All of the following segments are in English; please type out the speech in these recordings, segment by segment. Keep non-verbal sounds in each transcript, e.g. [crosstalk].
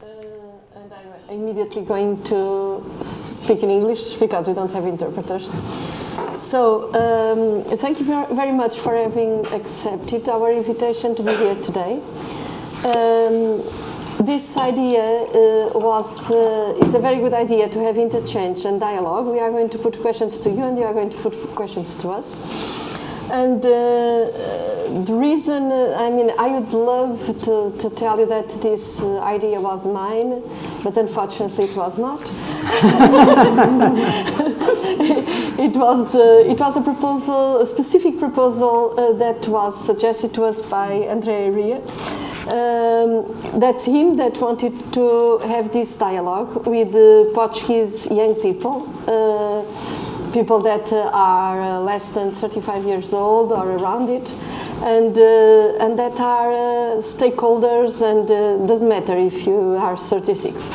Uh, and I'm immediately going to speak in English because we don't have interpreters. So, um, thank you very much for having accepted our invitation to be here today. Um, this idea uh, was uh, is a very good idea to have interchange and dialogue. We are going to put questions to you, and you are going to put questions to us. And uh, the reason, uh, I mean, I would love to, to tell you that this uh, idea was mine, but unfortunately it was not. [laughs] it, was, uh, it was a proposal, a specific proposal uh, that was suggested to us by Andrea Enria. Um, that's him that wanted to have this dialogue with the Portuguese young people uh, people that uh, are uh, less than 35 years old or around it, and, uh, and that are stakeholders, and doesn't matter if you are 36.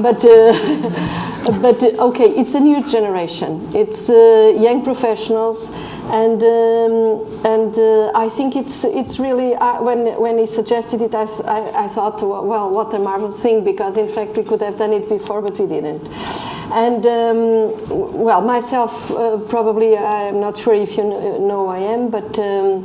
But, [laughs] but okay, it's a new generation. It's young professionals and um, and uh, I think it's it's really uh, when when he suggested it, I, I, I, thought, well, what a marvelous thing because in fact we could have done it before, but we didn't. And um, well, myself, uh, probably, I'm not sure if you know who I am, but um,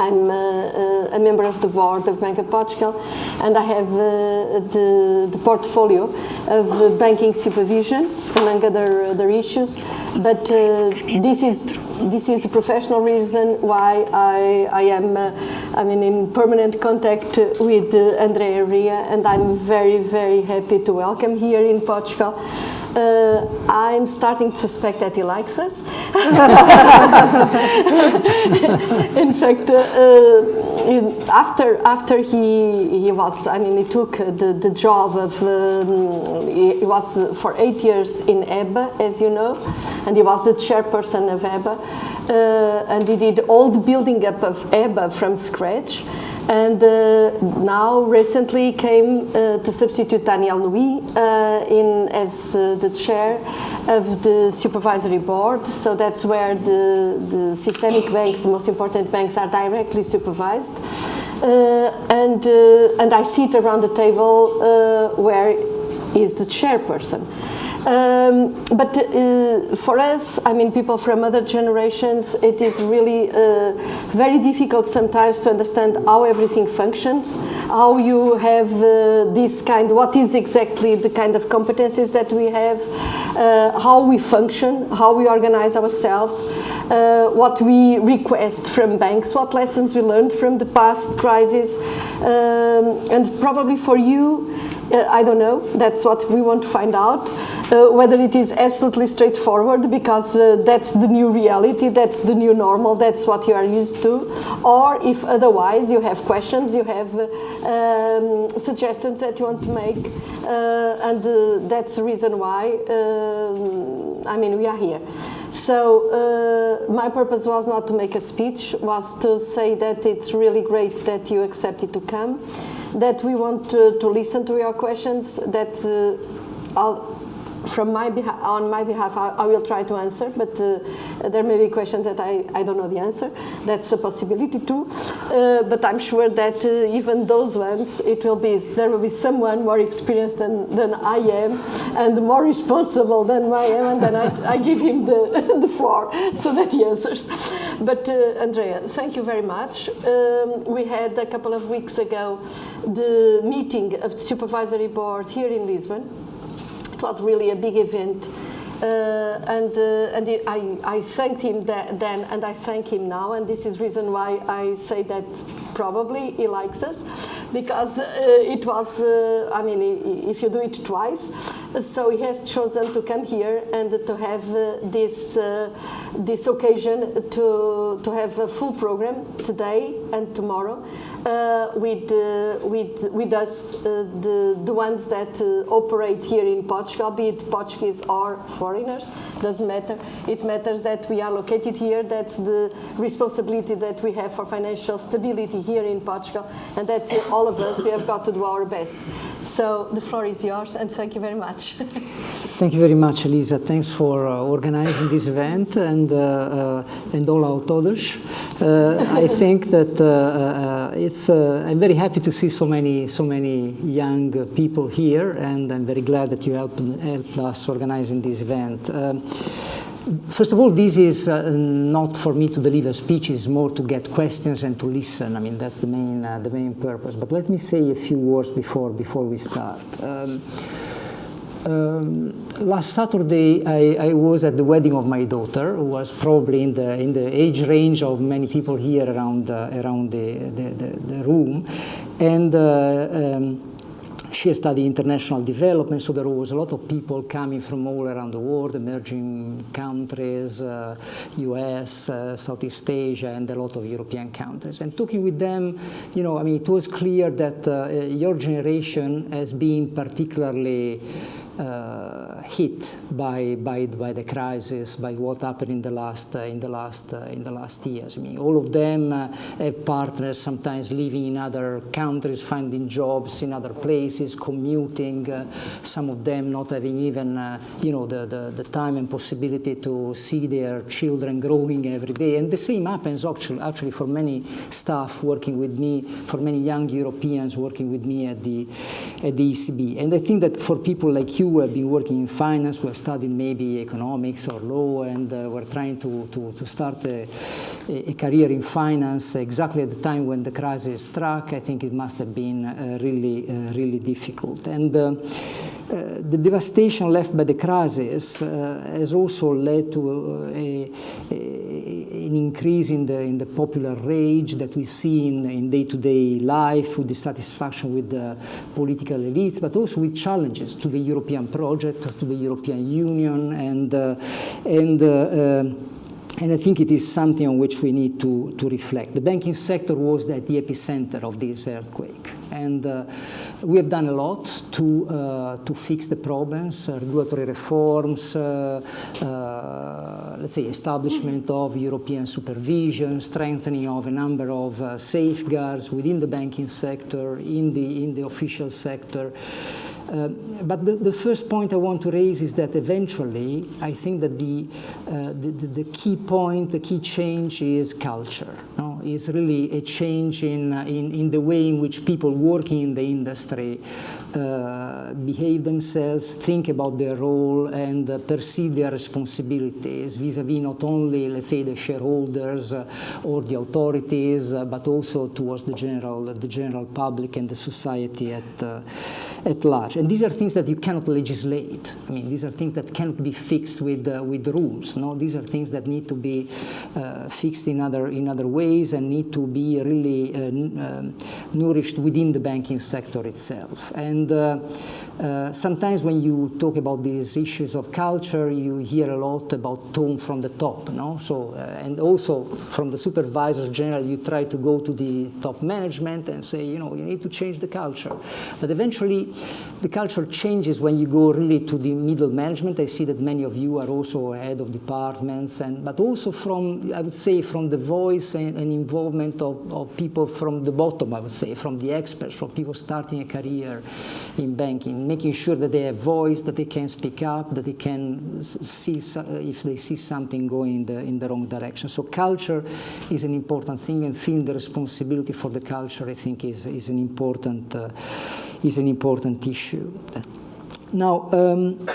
I'm uh, uh, a member of the board of Bank of Portugal, and I have uh, the, the, portfolio of banking supervision, among other, other issues. But uh, this is this is the professional reason why I, I am uh, I mean in permanent contact with Andrea Enria, and I'm very very happy to welcome here in Portugal. Uh, I'm starting to suspect that he likes us. [laughs] in fact, uh, uh, after after he he was, I mean, he took the the job of um, he, was for eight years in EBA, as you know, and he was the chairperson of EBA, uh, and he did all the building up of EBA from scratch and uh, now recently came uh, to substitute Danièle Nouy uh, in as the chair of the supervisory board. So that's where the, the systemic banks, the most important banks, are directly supervised. And and I sit around the table where is the chairperson. Um, but uh, for us, I mean, people from other generations, it is really uh, very difficult sometimes to understand how everything functions, how you have uh, this kind, what is exactly the kind of competencies that we have, uh, how we function, how we organize ourselves, uh, what we request from banks, what lessons we learned from the past crisis, um, and probably for you, uh, I don't know. That's what we want to find out. Uh, whether it is absolutely straightforward because uh, that's the new reality, that's the new normal, that's what you are used to, or if otherwise you have questions, you have uh, um, suggestions that you want to make, uh, and uh, that's the reason why, I mean, we are here. So my purpose was not to make a speech, was to say that it's really great that you accepted to come that we want to, to listen to your questions, that uh, I'll, from my on my behalf, I, I, will try to answer, but uh, there may be questions that I, I don't know the answer. That's a possibility too. Uh, but I'm sure that uh, even those ones, it will be, there will be someone more experienced than, than I am and more responsible than I am, and then I, I give him the, [laughs] the floor so that he answers. But uh, Andrea, thank you very much. Um, we had a couple of weeks ago the meeting of the supervisory board here in Lisbon. It was really a big event. Uh, and uh, and I, I thanked him then and I thank him now and this is reason why I say that probably he likes us because uh, it was uh, I mean if you do it twice so he has chosen to come here and to have uh, this uh, this occasion to to have a full program today and tomorrow uh, with, uh, with, with us, uh, the, the ones that operate here in Portugal, be it Portuguese or foreigners, doesn't matter. It matters that we are located here, that's the responsibility that we have for financial stability here in Portugal, and that all of us, we have got to do our best. So the floor is yours, and thank you very much. [laughs] thank you very much, Elisa. Thanks for uh, organizing this event and, uh, uh, and all our. Uh, I think that uh, I'm very happy to see so many, so many young people here, and I'm very glad that you helped, helped us organizing this event. Um, First of all, this is uh, not for me to deliver speeches, more to get questions and to listen. I mean, that's the main, uh, the main purpose. But let me say a few words before, before we start. Um, um, last Saturday, I, I, was at the wedding of my daughter, who was probably in the, in the age range of many people here around, uh, around the, the, the, the, room. And uh, um, she studied international development, so there was a lot of people coming from all around the world, emerging countries, uh, US, uh, Southeast Asia, and a lot of European countries. And talking with them, you know, I mean, it was clear that uh, your generation has been particularly uh, hit by, by, by the crisis, by what happened in the last, uh, in the last, uh, in the last years. I mean, all of them uh, have partners, sometimes living in other countries, finding jobs in other places, commuting, some of them not having even, you know, the, the, the, time and possibility to see their children growing every day. And the same happens actually, actually for many staff working with me, for many young Europeans working with me at the, at the ECB. And I think that for people like you who have been working in finance, who have studied maybe economics or law, and uh, were trying to, to, to start a, a, career in finance exactly at the time when the crisis struck, I think it must have been uh, really, uh, really difficult. And uh, uh, the devastation left by the crisis uh, has also led to a, a, an increase in the, in the popular rage that we see in day-to-day -day life, with dissatisfaction with the political elites, but also with challenges to the European project, to the European Union, and, uh, and and I think it is something on which we need to, to reflect. The banking sector was at the epicenter of this earthquake. And uh, we have done a lot to, uh, to fix the problems, uh, regulatory reforms, uh, uh, let's say establishment of European supervision, strengthening of a number of uh, safeguards within the banking sector, in the, in the official sector. Uh, but the, the, first point I want to raise is that eventually, I think that the, uh, the, the, key point, the key change is culture. No? It's really a change in, uh, in, in the way in which people working in the industry uh, behave themselves, think about their role, and uh, perceive their responsibilities vis-a-vis -vis not only, let's say, the shareholders uh, or the authorities, but also towards the general, the general public and the society at, at large. And these are things that you cannot legislate. I mean, these are things that cannot be fixed with, uh, with rules. No, these are things that need to be uh, fixed in other, in other ways and need to be really uh, um, nourished within the banking sector itself. And uh, uh, sometimes when you talk about these issues of culture, you hear a lot about tone from the top, no? So, and also from the supervisors general, you try to go to the top management and say, you know, you need to change the culture. But eventually, the culture changes when you go really to the middle management. I see that many of you are also head of departments, and but also from, I would say, from the voice and, and involvement of, of people from the bottom, I would say, from the experts, from people starting a career in banking making sure that they have voice, that they can speak up, that they can see if they see something going in the, in the wrong direction. So culture is an important thing and feeling the responsibility for the culture, I think, is, is, an, important, uh, is an important issue. Now, um,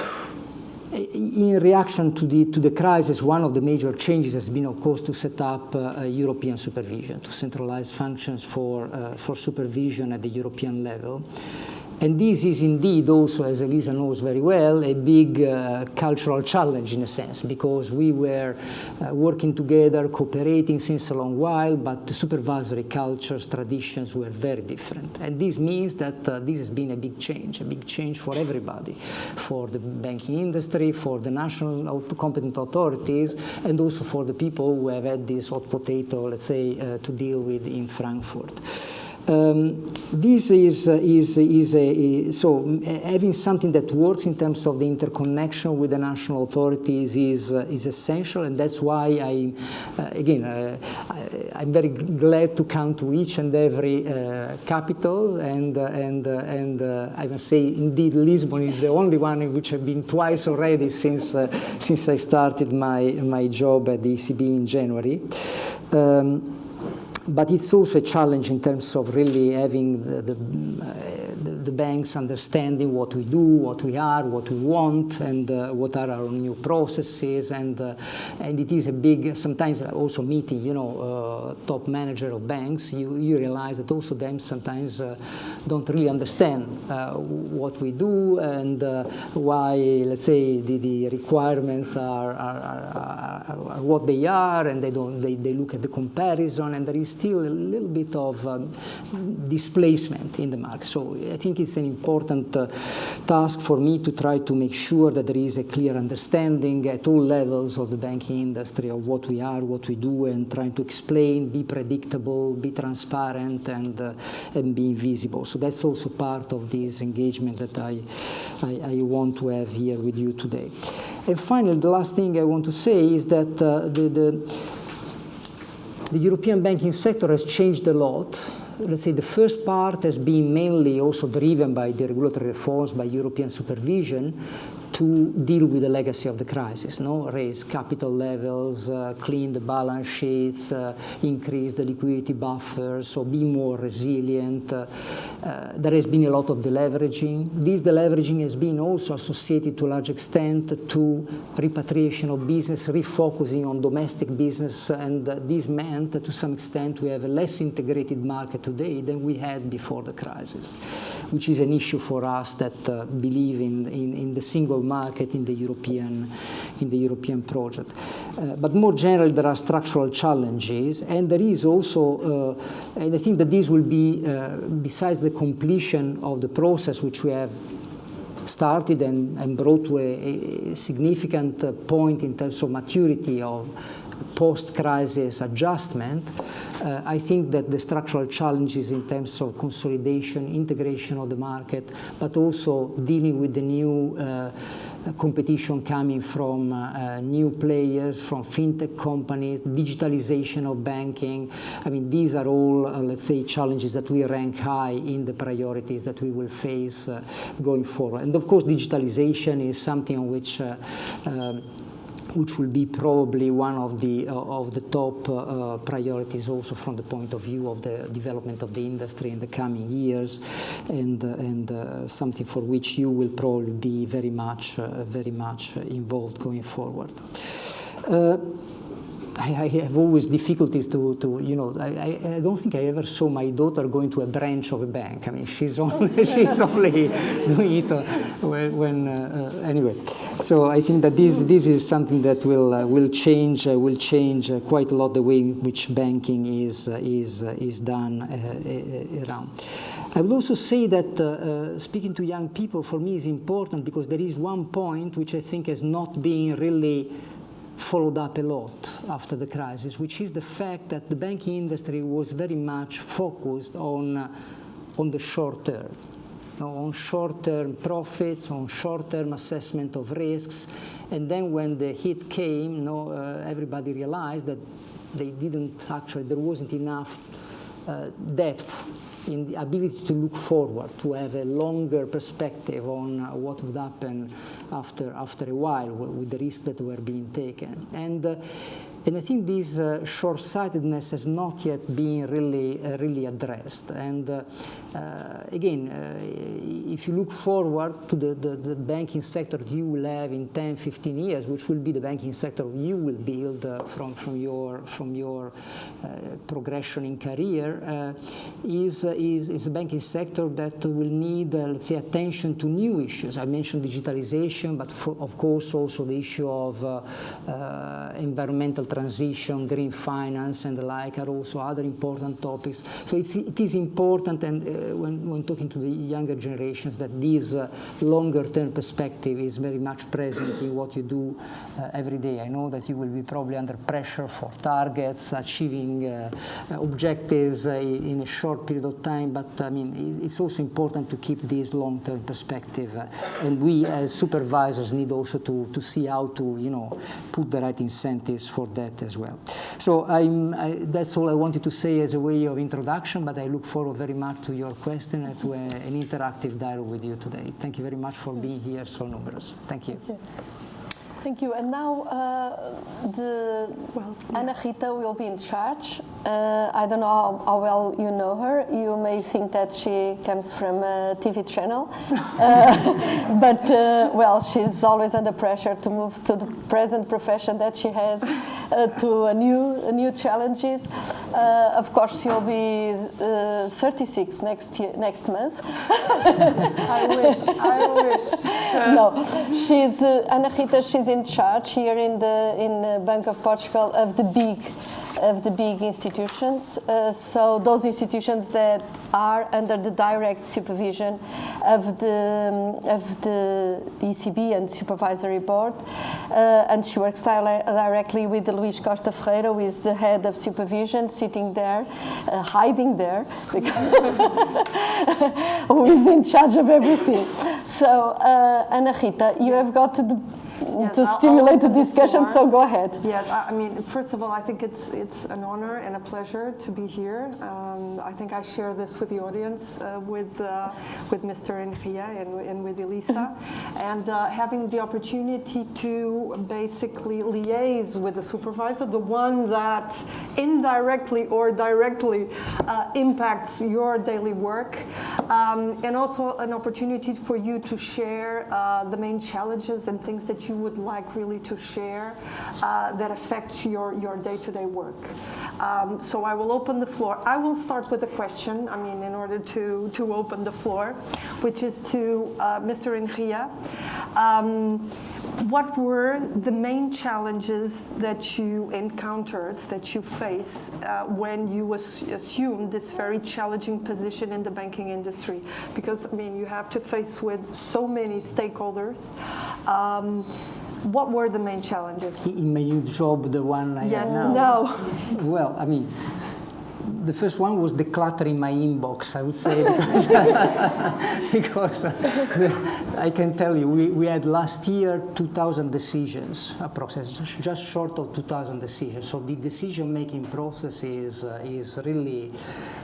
in reaction to the, to the crisis, one of the major changes has been, of course, to set up uh, European supervision, to centralize functions for, uh, for supervision at the European level. And this is indeed also, as Elisa knows very well, a big uh, cultural challenge in a sense, because we were uh, working together, cooperating since a long while, but the supervisory cultures, traditions were very different. And this means that uh, this has been a big change, a big change for everybody, for the banking industry, for the national competent authorities, and also for the people who have had this hot potato, let's say, uh, to deal with in Frankfurt. Um, this is, uh, is, is a, so having something that works in terms of the interconnection with the national authorities is, uh, is essential and that's why I, uh, again, uh, I, am very glad to come to each and every uh, capital and, and, and I must say indeed Lisbon is the only one in which I've been twice already since, since I started my, my job at the ECB in January. Um, but it's also a challenge in terms of really having the, the, uh, the, the, banks understanding what we do, what we are, what we want, and uh, what are our new processes. And, uh, and it is a big, sometimes also meeting, you know, uh, top manager of banks, you, you realize that also them sometimes uh, don't really understand uh, what we do and why, let's say, the, the requirements are, are, are, are, what they are, and they, don't, they, they look at the comparison, and there is still a little bit of um, displacement in the market. So I think it's an important uh, task for me to try to make sure that there is a clear understanding at all levels of the banking industry of what we are, what we do, and trying to explain, be predictable, be transparent, and, uh, and be visible. So that's also part of this engagement that I, I, I want to have here with you today. And finally, the last thing I want to say is that uh, the, the the European banking sector has changed a lot. Let's say the first part has been mainly also driven by the regulatory reforms, by European supervision, to deal with the legacy of the crisis, no? raise capital levels, uh, clean the balance sheets, uh, increase the liquidity buffers, so be more resilient. Uh, uh, there has been a lot of deleveraging. This deleveraging has been also associated to a large extent to repatriation of business, refocusing on domestic business, and this meant to some extent we have a less integrated market today than we had before the crisis, which is an issue for us that uh, believe in, in, in the single market in the European, in the European project. Uh, but more generally, there are structural challenges, and there is also, uh, and I think that this will be, uh, besides the completion of the process which we have started and, and brought to a, a significant uh, point in terms of maturity of post-crisis adjustment, uh, I think that the structural challenges in terms of consolidation, integration of the market, but also dealing with the new uh, competition coming from uh, new players, from fintech companies, digitalization of banking. I mean, these are all, uh, let's say, challenges that we rank high in the priorities that we will face uh, going forward. And of course, digitalization is something on which uh, um, which will be probably one of the, uh, of the top uh, priorities also from the point of view of the development of the industry in the coming years and, uh, and uh, something for which you will probably be very much, uh, very much involved going forward. Uh, I, I, have always difficulties to, to you know, I, I, don't think I ever saw my daughter going to a branch of a bank. I mean, she's [laughs] only, she's only doing it uh, when, when uh, uh, anyway. So I think that this, this is something that will, uh, will change, uh, will change uh, quite a lot the way in which banking is, is, is done around. I would also say that speaking to young people for me is important because there is one point which I think has not been really followed up a lot after the crisis, which is the fact that the banking industry was very much focused on, uh, on the short term, on short-term profits, on short-term assessment of risks, and then when the hit came, you know, uh, everybody realized that they didn't actually, there wasn't enough uh, depth in the ability to look forward, to have a longer perspective on uh, what would happen after, after a while with the risks that were being taken. And uh, and I think this uh, short-sightedness has not yet been really, uh, really addressed. And uh, uh again, uh, if you look forward to the, the, the, banking sector you will have in 10, 15 years, which will be the banking sector you will build uh, from, from your, from your progression in career, is, is, is a banking sector that will need, let's say, attention to new issues. I mentioned digitalization, but for, of course also the issue of environmental transition, green finance and the like are also other important topics. So it's, it is important and uh, when, when talking to the younger generations that this uh, longer term perspective is very much present in what you do uh, every day. I know that you will be probably under pressure for targets, achieving uh, objectives uh, in a short period of time, but I mean, it's also important to keep this long-term perspective. Uh, and we as supervisors need also to, to see how to, you know, put the right incentives for that as well. So I, that's all I wanted to say as a way of introduction, but I look forward very much to your question and to a, an interactive dialogue with you today. Thank you very much for being here so numerous. Thank you. Thank you. Thank you. And now uh, the well, yeah. Ana Rita will be in charge. Uh, I don't know how, how, well you know her. You may think that she comes from a TV channel, [laughs] uh, [laughs] but uh, well, she's always under pressure to move to the present profession that she has uh, to a new a new challenges. Uh, of course, she'll be 36 next year, next month. [laughs] I wish. I wish. no, she's Ana Rita. She's in charge here in the in the Bank of Portugal of the big of the big institutions. Uh, so those institutions that are under the direct supervision of the um, of the ECB and supervisory board, uh, and she works directly with Luís Costa Ferreira, who is the head of supervision, sitting there, uh, hiding there, [laughs] who is in charge of everything. So uh, Ana Rita, you have got the yes, to stimulate the discussion. So go ahead. Yes, I mean, first of all, I think it's it's an honor and a pleasure to be here. Um, I think I share this with the audience, uh, with uh, with Mr. Enria and, and with Elisa, [laughs] and uh, having the opportunity to basically liaise with the supervisor, the one that indirectly or directly uh, impacts your daily work, um, and also an opportunity for you to share uh, the main challenges and things that you would like really to share uh, that affect your, your day-to-day work. Um, so I will open the floor. I will start with a question, I mean, in order to, to open the floor, which is to uh, Mr. Enria. Um, what were the main challenges that you encountered, that you face uh, when you assumed this very challenging position in the banking industry? Because, I mean, you have to face with so many stakeholders. Um, what were the main challenges? In my new job, the one I yes, have now. No. well, I mean, the first one was decluttering my inbox, I would say, because, [laughs] because I can tell you, we, we had last year 2,000 decisions, approximately, just short of 2,000 decisions. So the decision-making process is, uh, is really,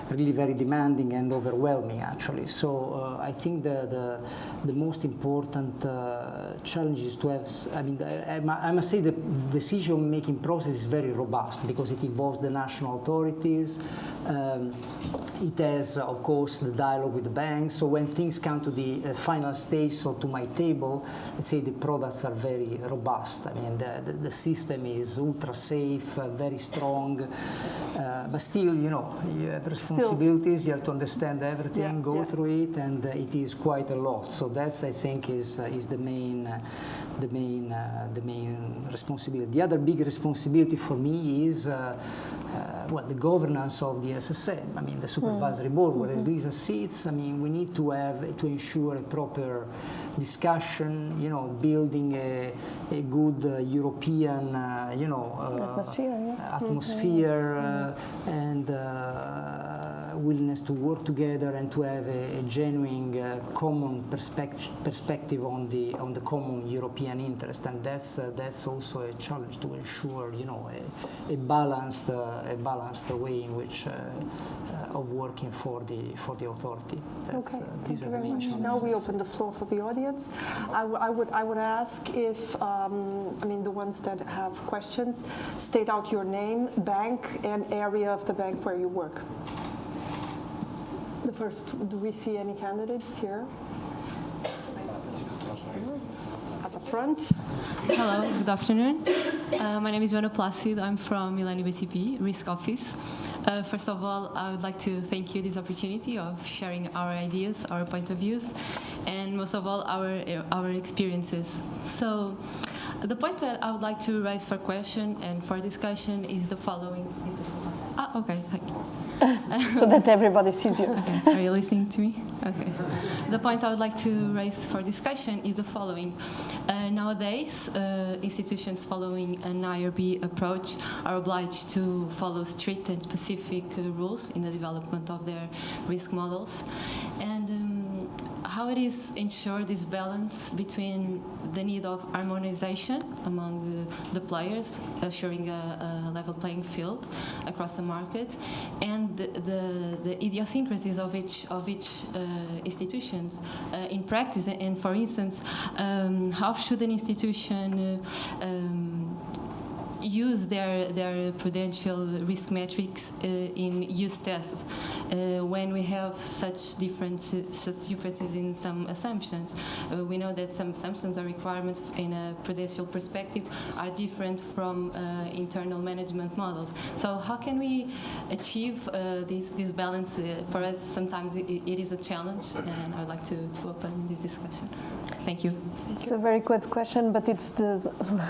really very demanding and overwhelming, actually. So uh, I think the, the, the most important uh, challenge is to have, I mean, I, I must say the decision-making process is very robust because it involves the national authorities, um, it has, of course, the dialogue with the banks. So when things come to the uh, final stage, so to my table, let's say the products are very robust. I mean, the, the, the system is ultra safe, uh, very strong, uh, but still, you know, you have responsibilities. Still. You have to understand everything, yeah, go yeah. through it, and uh, it is quite a lot. So that's, I think, is uh, is the main, uh, the main, the main responsibility. The other big responsibility for me is, well, the governance of the SSM, I mean the supervisory mm. board, where mm -hmm. Elisa sits, I mean we need to have, to ensure a proper discussion, you know, building a, a good uh, European, uh, you know, uh, atmosphere, yeah. atmosphere mm -hmm. and uh, Uh, willingness to work together and to have a, a genuine uh, common perspective perspective on the on the common European interest, and that's uh, that's also a challenge to ensure, you know, a, a balanced uh, a balanced way in which of working for the for the authority. That's, okay. these Thank are the main challenges. Now we open the floor for the audience audience. I, would, I would ask if, um, I mean, the ones that have questions, state out your name, bank, and area of the bank where you work. The first, do we see any candidates here? At the front. Hello, good afternoon. Uh, my name is Joana Placid. I'm from Millennium BCP, Risk Office. Uh, first of all, I would like to thank you this opportunity of sharing our ideas, our point of views, and most of all, our, our experiences. So, the point that I would like to raise for question and for discussion is the following. Ah, okay, thank you. [laughs] so that everybody sees you. [laughs] Are you listening to me? Okay. The point I would like to raise for discussion is the following. Uh, nowadays, uh, institutions following an IRB approach are obliged to follow strict and specific uh, rules in the development of their risk models. And um, how it is ensure this balance between the need of harmonization among uh, the players, assuring a, a, level playing field across the market, and the, the, the idiosyncrasies of each of each uh, institutions uh, in practice. And for instance, um, how should an institution uh, um, use their, their prudential risk metrics uh, in use tests uh, when we have such, difference, such differences in some assumptions. Uh, we know that some assumptions or requirements in a prudential perspective are different from uh, internal management models. So how can we achieve uh, this, this balance? Uh, for us, sometimes it, it is a challenge, and I would like to, to open this discussion. Thank you. It's a very good question, but it's the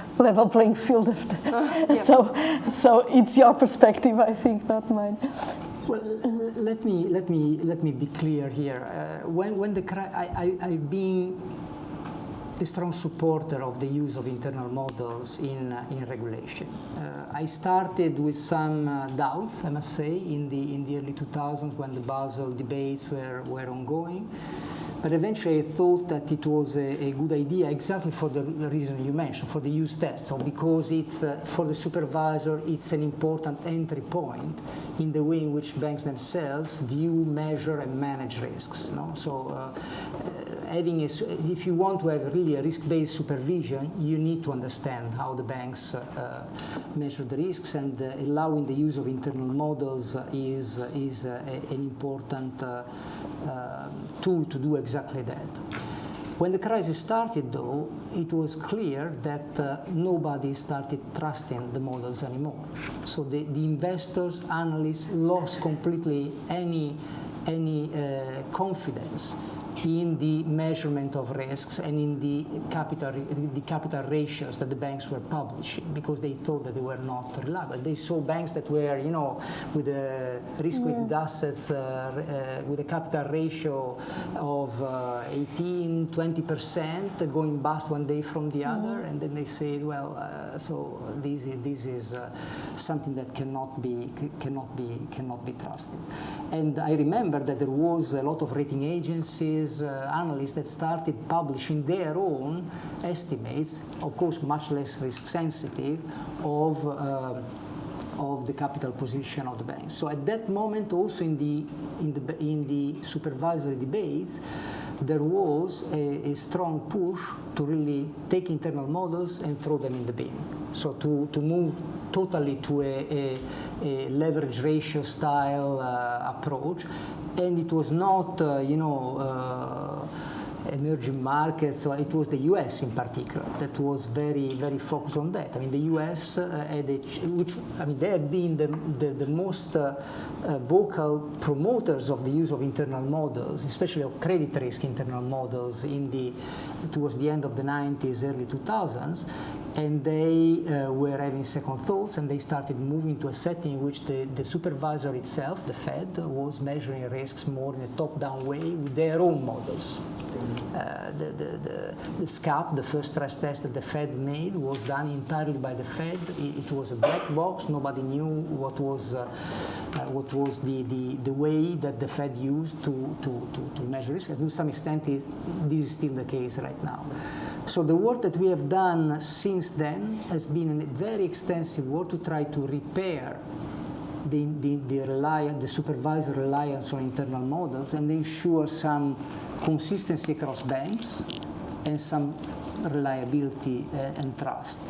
[laughs] level playing field of the [laughs] [laughs] so, so it's your perspective, I think, not mine. Well, let me let me let me be clear here. Uh, when when the I, I I've been a strong supporter of the use of internal models in uh, in regulation. Uh, I started with some uh, doubts, I must say, in the in the early 2000s when the Basel debates were were ongoing. But eventually I thought that it was a, a good idea exactly for the, the, reason you mentioned, for the use test. So because it's, uh, for the supervisor, it's an important entry point in the way in which banks themselves view, measure, and manage risks. No? So uh, having a, if you want to have really a risk-based supervision, you need to understand how the banks uh, uh, measure the risks and uh, allowing the use of internal models is, is a, an important tool to do exactly that. When the crisis started, though, it was clear that uh, nobody started trusting the models anymore. So the, the investors, analysts lost completely any, any uh, confidence in the measurement of risks and in the capital, the capital ratios that the banks were publishing because they thought that they were not reliable. They saw banks that were, you know, with a risk-weighted yeah. assets, uh, uh, with a capital ratio of uh, 18, 20% going bust one day from the other, mm-hmm. and then they said, well, uh, so this is, this is uh, something that cannot be, cannot, be, cannot be trusted. And I remember that there was a lot of rating agencies uh, analysts that started publishing their own estimates, of course much less risk sensitive, of uh, of the capital position of the banks. So at that moment, also in the in the in the supervisory debates, there was a, a, strong push to really take internal models and throw them in the bin. So to, to move totally to a, a, a leverage ratio style uh, approach. And it was not, uh, you know, uh, emerging markets, so it was the US in particular that was very, very focused on that. I mean, the US uh, had a, which, I mean, they had been the, the, the most uh, uh, vocal promoters of the use of internal models, especially of credit risk internal models in the, towards the end of the 90s, early 2000s, and they uh, were having second thoughts and they started moving to a setting in which the, the supervisor itself, the Fed, was measuring risks more in a top-down way with their own models. Uh, the, the, the, the, SCAP, the first stress test that the Fed made, was done entirely by the Fed. It, it was a black box. Nobody knew what was, uh, uh, what was the, the, the way that the Fed used to, to, to, to measure risk. And to some extent, is, this is still the case right now. So the work that we have done since then has been a very extensive work to try to repair the, the, the, reliance, the supervisor reliance on internal models and ensure some consistency across banks and some reliability uh, and trust.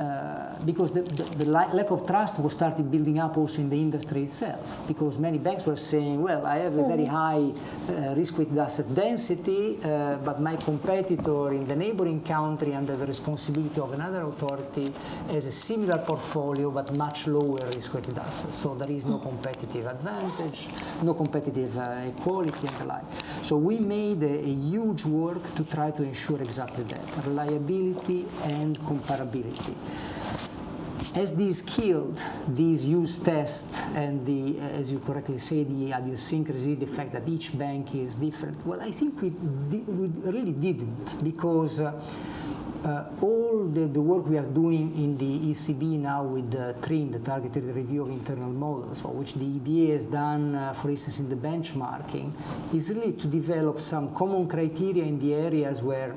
Uh, because the, the, the, lack of trust was started building up also in the industry itself. Because many banks were saying, well, I have a very mm-hmm. high uh, risk-weighted asset density, uh, but my competitor in the neighboring country under the responsibility of another authority has a similar portfolio but much lower risk-weighted assets. So there is no competitive advantage, no competitive uh, equality and the like. So we made a, a huge work to try to ensure exactly that, reliability and comparability. As these killed these use tests and the, as you correctly say, the idiosyncrasy, the fact that each bank is different, well, I think we, we really didn't because uh, uh, all the, the, work we are doing in the ECB now with the TRIM, the targeted review of internal models, or which the EBA has done, uh, for instance, in the benchmarking, is really to develop some common criteria in the areas where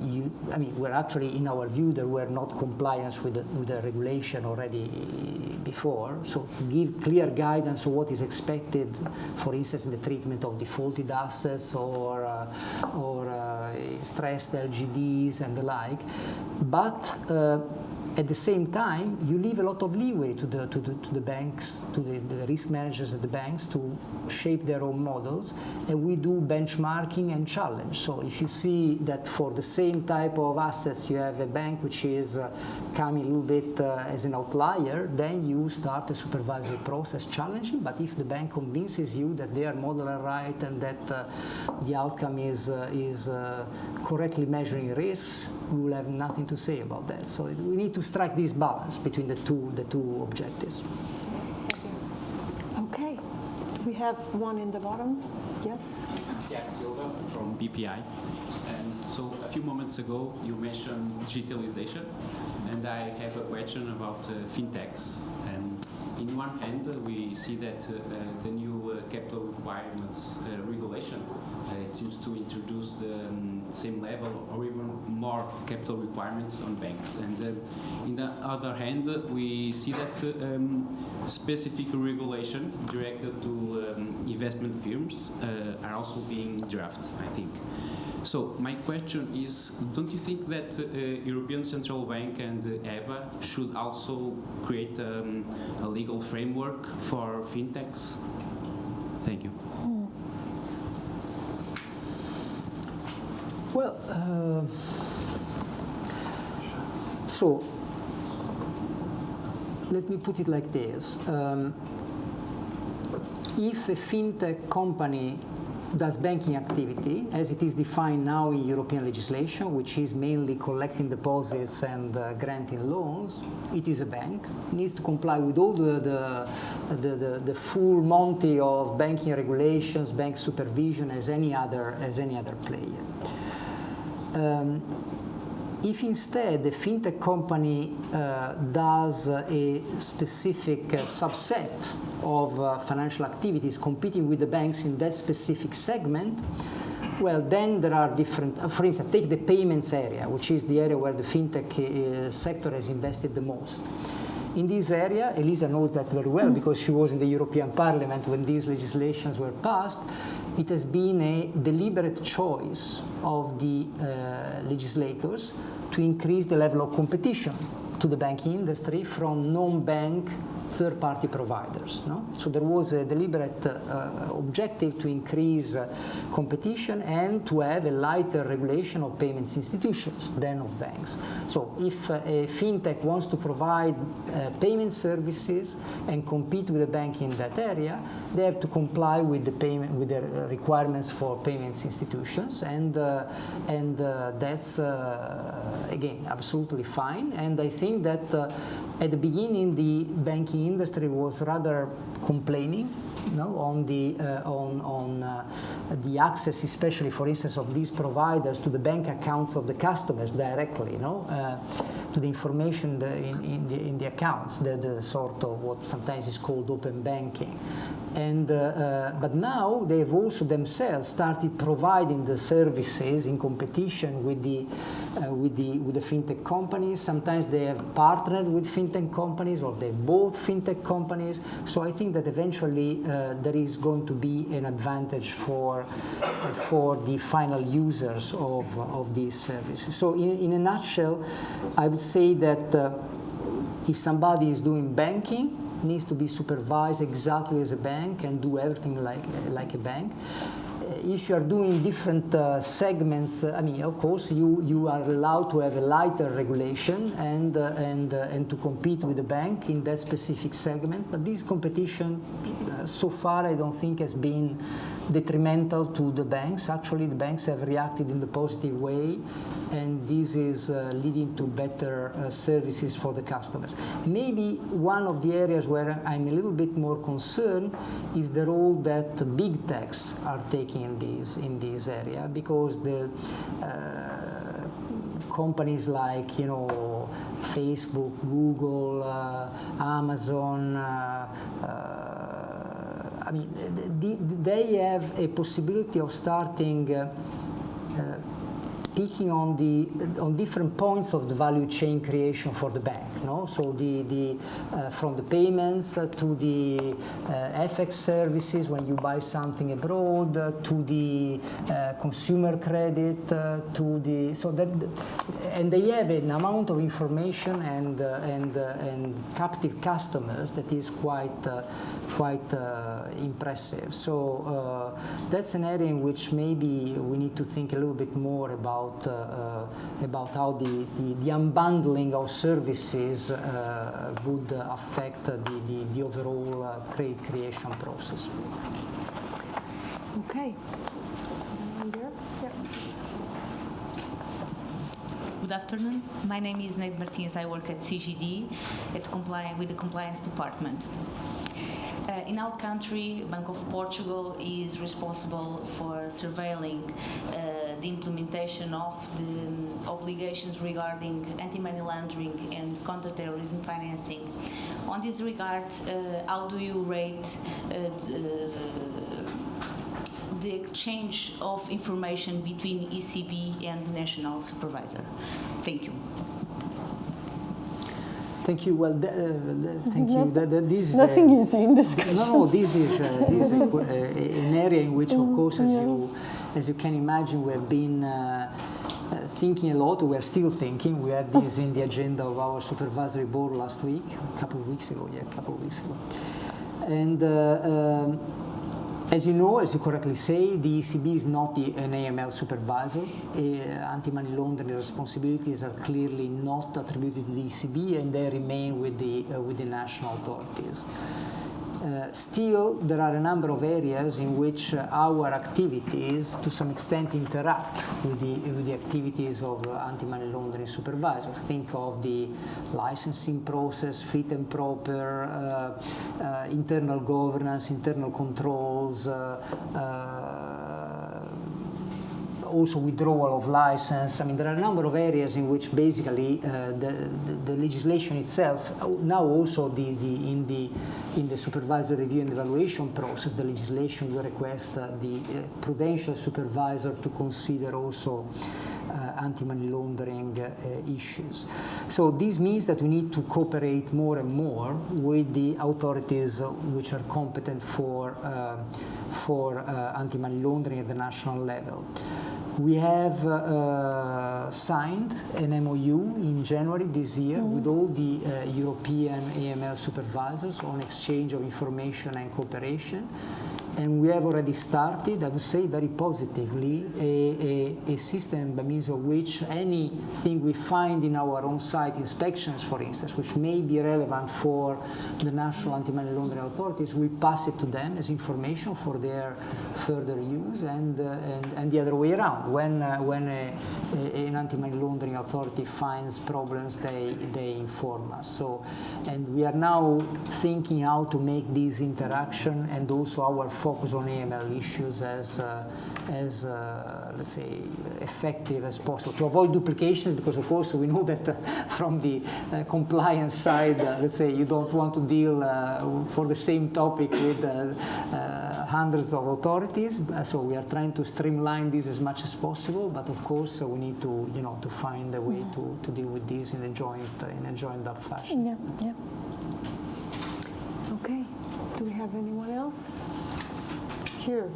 you, I mean, were actually, in our view, there were not compliance with the, with the regulation already before. So give clear guidance of what is expected, for instance, in the treatment of defaulted assets or, uh, or uh, stressed LGDs and the like. But uh, at the same time, you leave a lot of leeway to the, to the, to the banks, to the, the, risk managers at the banks to shape their own models. And we do benchmarking and challenge. So if you see that for the same type of assets, you have a bank which is uh, coming a little bit uh, as an outlier, then you start a supervisory process challenging. But if the bank convinces you that their model are right and that uh, the outcome is, uh, is uh, correctly measuring risks, we will have nothing to say about that. So we need to strike this balance between the two, the two objectives. Okay. We have one in the bottom. Yes? Yes, Silva from BPI. And so a few moments ago, you mentioned digitalization, and I have a question about uh, fintechs. And in one hand, uh, we see that uh, the new uh, capital requirements uh, regulation uh, it seems to introduce the um, same level or even more capital requirements on banks. And uh, in the other hand, we see that um, specific regulation directed to um, investment firms are also being drafted, I think. So my question is, don't you think that uh, European Central Bank and uh, EBA should also create um, a legal framework for fintechs? Thank you. Well, uh, so let me put it like this. Um, if a fintech company does banking activity, as it is defined now in European legislation, which is mainly collecting deposits and uh, granting loans, it is a bank. It needs to comply with all the, the, the, the, the full monty of banking regulations, bank supervision as any other, as any other player. Um, if instead a fintech company uh, does a specific uh, subset of uh, financial activities competing with the banks in that specific segment, well, then there are different, uh, for instance, take the payments area, which is the area where the fintech uh, sector has invested the most. In this area, Elisa knows that very well because she was in the European Parliament when these legislations were passed it has been a deliberate choice of the uh, legislators to increase the level of competition to the banking industry from non-bank third-party providers. No? So there was a deliberate uh, objective to increase uh, competition and to have a lighter regulation of payments institutions than of banks. So if uh, a fintech wants to provide uh, payment services and compete with a bank in that area, they have to comply with the payment with the requirements for payments institutions, and uh, and uh, that's again absolutely fine. And I think that at the beginning the banking industry was rather complaining no, on the uh, on on uh, the access, especially for instance, of these providers to the bank accounts of the customers directly, no, uh, to the information the, in, in, the in the accounts, the, the sort of what sometimes is called open banking, and uh, uh, but now they have also themselves started providing the services in competition with the uh, with the with the fintech companies. Sometimes they have partnered with fintech companies or they bought fintech companies. So I think that eventually uh, there is going to be an advantage for for the final users of of these services. So in, in a nutshell, I would say that uh, if somebody is doing banking needs to be supervised exactly as a bank and do everything like, like a bank. If you are doing different uh, segments, uh, I mean, of course, you, you are allowed to have a lighter regulation and, uh, and, uh, and to compete with the bank in that specific segment. But this competition, uh, so far, I don't think has been detrimental to the banks. Actually, the banks have reacted in the positive way, and this is uh, leading to better uh, services for the customers. Maybe one of the areas where I'm a little bit more concerned is the role that big techs are taking in this in this area because the uh, companies like you know Facebook, Google, uh, Amazon. Uh, uh, I mean, they have a possibility of starting uh, picking on the on different points of the value chain creation for the bank. No, so the the uh, from the payments uh, to the uh, FX services when you buy something abroad uh, to the uh, consumer credit uh, to the so that and they have an amount of information and and and captive customers that is quite quite impressive. So that's an area in which maybe we need to think a little bit more about about, uh, uh, about how the, the, the, unbundling of services uh, would affect the, the, the overall credit creation process. Okay. Good afternoon. My name is Neide Martins. I work at CGD at compli- with the compliance department. Uh, in our country, Bank of Portugal is responsible for surveilling uh, the implementation of the um, obligations regarding anti-money laundering and counter-terrorism financing. On this regard, uh, how do you rate uh, the exchange of information between ECB and the national supervisor? Thank you. Thank you. Well, uh, thank you. That, that this Nothing uh, easy in this No, this is, uh, this is [laughs] an area in which, of mm, course, as you as you can imagine, we have been thinking a lot. We are still thinking. We had this in the agenda of our supervisory board last week, a couple of weeks ago. Yeah, a couple of weeks ago. And uh, um, as you know, as you correctly say, the ECB is not the, an AML supervisor. Uh, anti-money laundering responsibilities are clearly not attributed to the ECB and they remain with the, uh, with the national authorities. Uh, still, there are a number of areas in which uh, our activities, to some extent, interact with the, with the activities of uh, anti-money laundering supervisors. Think of the licensing process, fit and proper, uh, uh, internal governance, internal controls, also withdrawal of license. I mean, there are a number of areas in which basically uh, the, the, the, legislation itself, now also the, in, the, in the supervisory review and evaluation process, the legislation will request uh, the uh, prudential supervisor to consider also uh, anti-money laundering uh, issues. So this means that we need to cooperate more and more with the authorities which are competent for, uh, for anti-money laundering at the national level. We have uh, signed an MOU in January this year mm -hmm. with all the uh, European AML supervisors on exchange of information and cooperation and we have already started, I would say very positively, a, a, a, system by means of which anything we find in our own site inspections, for instance, which may be relevant for the national anti-money laundering authorities, we pass it to them as information for their further use, and uh, and, and the other way around. When uh, when a, an anti-money laundering authority finds problems, they they inform us. So, and we are now thinking how to make this interaction and also our focus on AML issues as, uh, as uh, let's say, effective as possible to avoid duplications because, of course, we know [laughs] that uh, from the uh, compliance side, uh, let's say, you don't want to deal uh, for the same topic with hundreds of authorities. So we are trying to streamline this as much as possible, but of course, we need to, you know, to find a way to, to deal with this in a joint, in a joined up fashion. Yeah, yeah. Okay. Do we have anyone else? Here.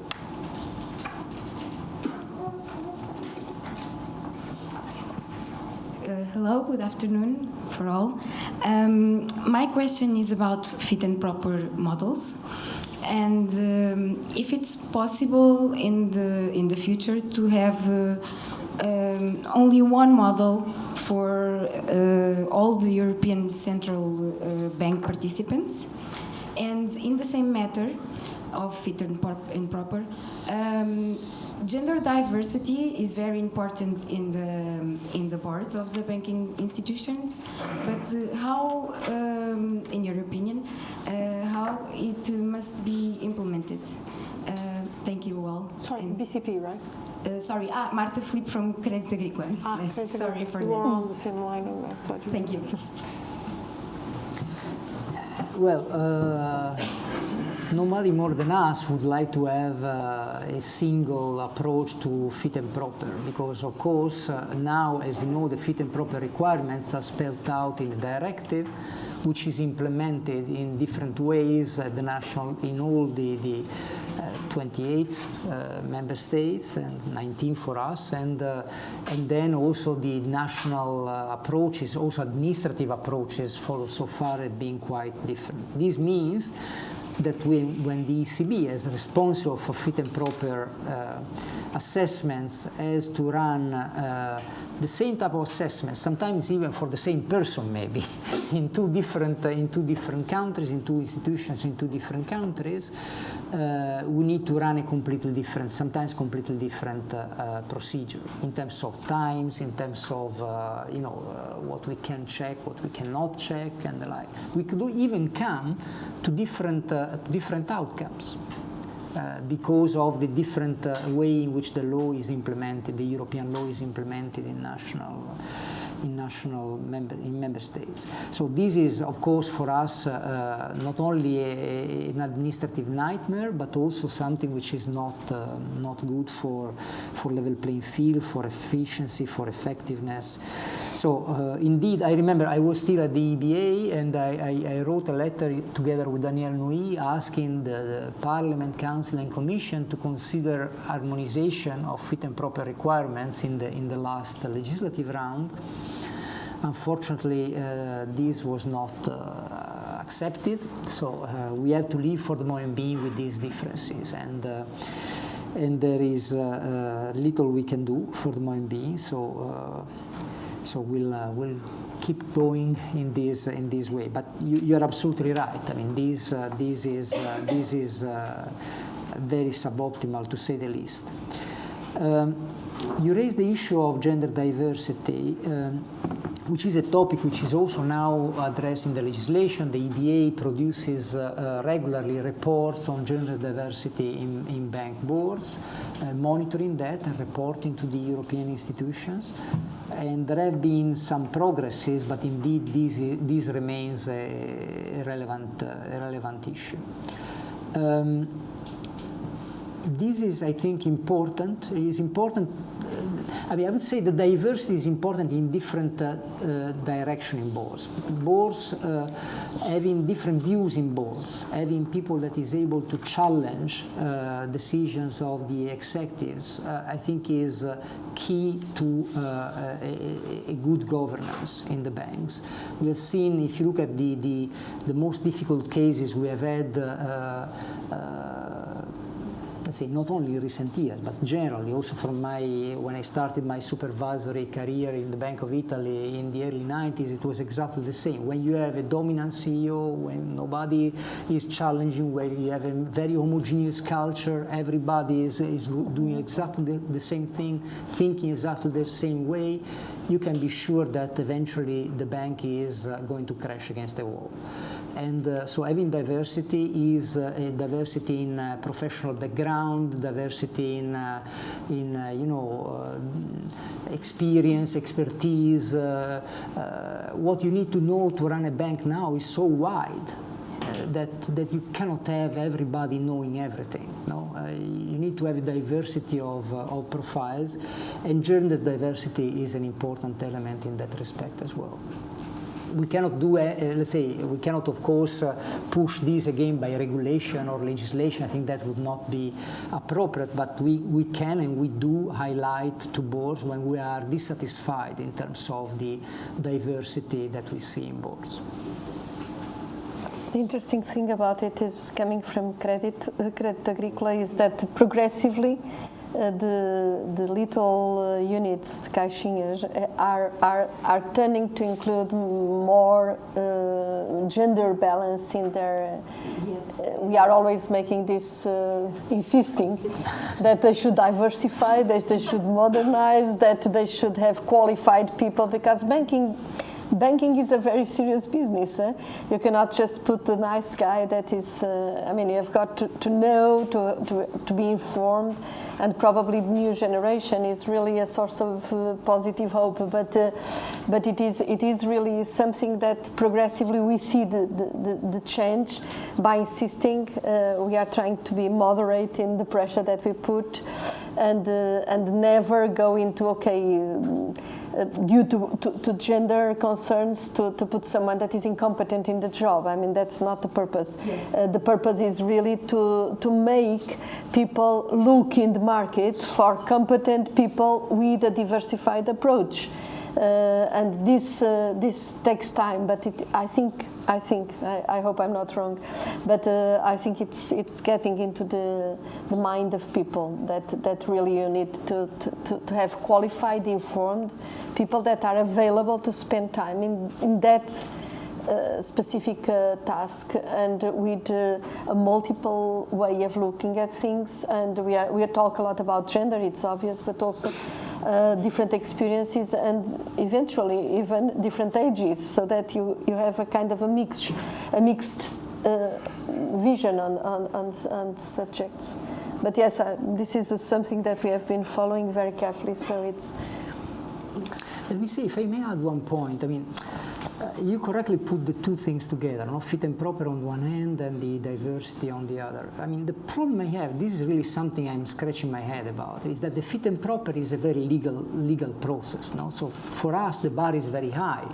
Uh, hello, good afternoon for all. Um, my question is about fit and proper models, and um, if it's possible in the in the future to have uh, um, only one model for uh, all the European Central uh, Bank participants, and in the same matter, of fit and, and proper. Um, gender diversity is very important in the in the boards of the banking institutions, but uh, how, um, in your opinion, uh, how it must be implemented? Uh, thank you all. Sorry, And- BCP, right? uh, sorry, ah, Marta Filipe from Credit Agricole. Ah, Yes, thank sorry for You that. are on the same line. that's what Thank you. Well, uh, nobody more than us would like to have uh, a single approach to fit and proper because, of course, uh, now, as you know, the fit and proper requirements are spelled out in a directive which is implemented in different ways at the national, in all the, the uh, 28 uh, member states and 19 for us, and, uh, and then also the national uh, approaches, also administrative approaches for so far have been quite different. This means that when, when the ECB is responsible for fit and proper uh, assessments has to run uh, the same type of assessment, sometimes even for the same person maybe, [laughs] in two different, uh, in two different countries, in two institutions in two different countries, uh, we need to run a completely different, sometimes completely different uh, procedure in terms of times, in terms of uh, you know uh, what we can check, what we cannot check, and the like. We could even come to different different outcomes. Uh, because of the different uh, way in which the law is implemented, the European law is implemented in national, in national member in member states. So this is, of course, for us uh, not only a, an administrative nightmare, but also something which is not uh, not good for for level playing field, for efficiency, for effectiveness. So uh, indeed, I remember I was still at the EBA, and I, I, I wrote a letter together with Danièle Nouy asking the, the Parliament, Council, and Commission to consider harmonization of fit and proper requirements in the in the last legislative round. Unfortunately, uh, this was not uh, accepted, so uh, we have to live for the moment being with these differences, and uh, and there is uh, uh, little we can do for the moment being. So. So we'll, uh, we'll keep going in this, in this way. But you, you're absolutely right. I mean, this, uh, this is, uh, this is uh, very suboptimal to say the least. Um, you raised the issue of gender diversity, um, which is a topic which is also now addressed in the legislation. The EBA produces uh, uh, regularly reports on gender diversity in, in bank boards, uh, monitoring that and reporting to the European institutions. And there have been some progresses, but indeed this, this remains a, a relevant, uh, a relevant issue. Um, this is, I think, important. It is important. I mean, I would say the diversity is important in different uh, uh, direction in boards. Boards uh, having different views in boards, having people that is able to challenge uh, decisions of the executives, uh, I think is uh, key to a, a, a, good governance in the banks. We have seen, if you look at the, the, the most difficult cases we have had let's say not only recent years, but generally also from my, when I started my supervisory career in the Bank of Italy in the early 90s, it was exactly the same. When you have a dominant CEO, when nobody is challenging, where you have a very homogeneous culture, everybody is, is doing exactly the, the same thing, thinking exactly the same way, you can be sure that eventually the bank is uh, going to crash against the wall. And uh, so having diversity is uh, diversity in uh, professional background, diversity in, uh, in uh, you know, experience, expertise. what you need to know to run a bank now is so wide. That, that you cannot have everybody knowing everything. No? you need to have a diversity of, of profiles, and gender diversity is an important element in that respect as well we cannot do, uh, let's say, we cannot, of course, uh, push this again by regulation or legislation. I think that would not be appropriate, but we, we can and we do highlight to boards when we are dissatisfied in terms of the diversity that we see in boards. The interesting thing about it is coming from Credit, uh, Credit Agrícola is that progressively uh, the, the little uh, units, the caixinhas, uh, are, are, are turning to include more uh, gender balance in their. Yes. Uh, we are always making this, uh, insisting that they should diversify, that they should modernize, that they should have qualified people because banking banking is a very serious business. Eh? You cannot just put the nice guy that is, uh, I mean, you've got to, to know, to, to, to, be informed, and probably the new generation is really a source of uh, positive hope. But, uh, but it, is, it is really something that progressively we see the, the, the change by insisting. Uh, we are trying to be moderate in the pressure that we put and, uh, and never go into, okay, uh, due to, to, to, gender concerns to, to put someone that is incompetent in the job. I mean, that's not the purpose. Yes. Uh, the purpose is really to, to make people look in the market for competent people with a diversified approach. Uh, and this, uh, this takes time, but it, I think I think I, I, hope I'm not wrong, but uh, I think it's it's getting into the the mind of people that that really you need to to, to have qualified, informed people that are available to spend time in in that. Uh, specific uh, task and with uh, a multiple way of looking at things and we are we talk a lot about gender it's obvious but also different experiences and eventually even different ages so that you, you have a kind of a mix, a mixed uh, vision on, on, on, on, subjects. But yes, uh, this is something that we have been following very carefully, so it's... Let me see, if I may add one point, I mean, uh, you correctly put the two things together, no? fit and proper on one end and the diversity on the other. I mean, the problem I have, this is really something I'm scratching my head about, is that the fit and proper is a very legal, legal process. No? So for us, the bar is very high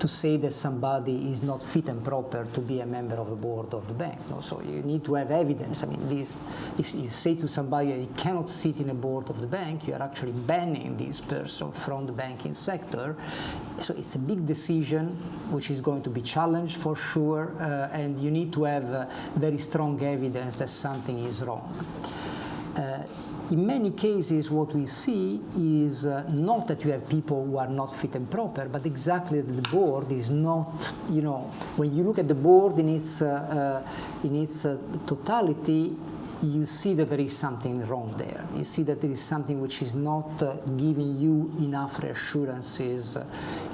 to say that somebody is not fit and proper to be a member of the board of the bank. No? So you need to have evidence. I mean, this, if you say to somebody you cannot sit in a board of the bank, you are actually banning this person from the banking sector. So it's a big decision which is going to be challenged for sure, uh, and you need to have uh, very strong evidence that something is wrong. Uh, in many cases, what we see is uh, not that you have people who are not fit and proper, but exactly that the board is not, you know, when you look at the board in its, uh, uh, in its uh, totality, you see that there is something wrong there. You see that there is something which is not uh, giving you enough reassurances uh,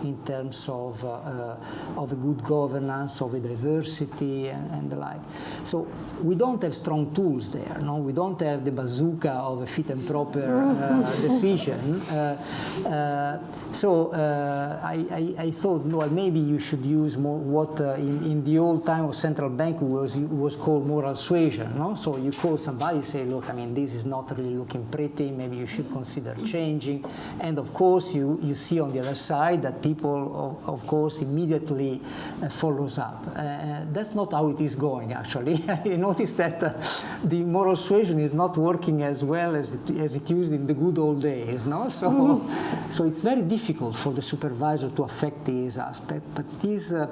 in terms of, uh, uh of a good governance, of a diversity, and, and, the like. So we don't have strong tools there. No, we don't have the bazooka of a fit and proper uh, [laughs] decision. Uh, so I, I, I, thought, well, maybe you should use more what in, in the old time of central bank was was called moral suasion. No, so you call somebody say, look, I mean, this is not really looking pretty, maybe you should consider changing. And of course, you, you see on the other side that people, of, of course, immediately uh, follows up. Uh, that's not how it is going, actually. [laughs] you notice that uh, the moral suasion is not working as well as it, as it used in the good old days, no? So, mm-hmm. [laughs] so it's very difficult for the supervisor to affect this aspect, but it is uh,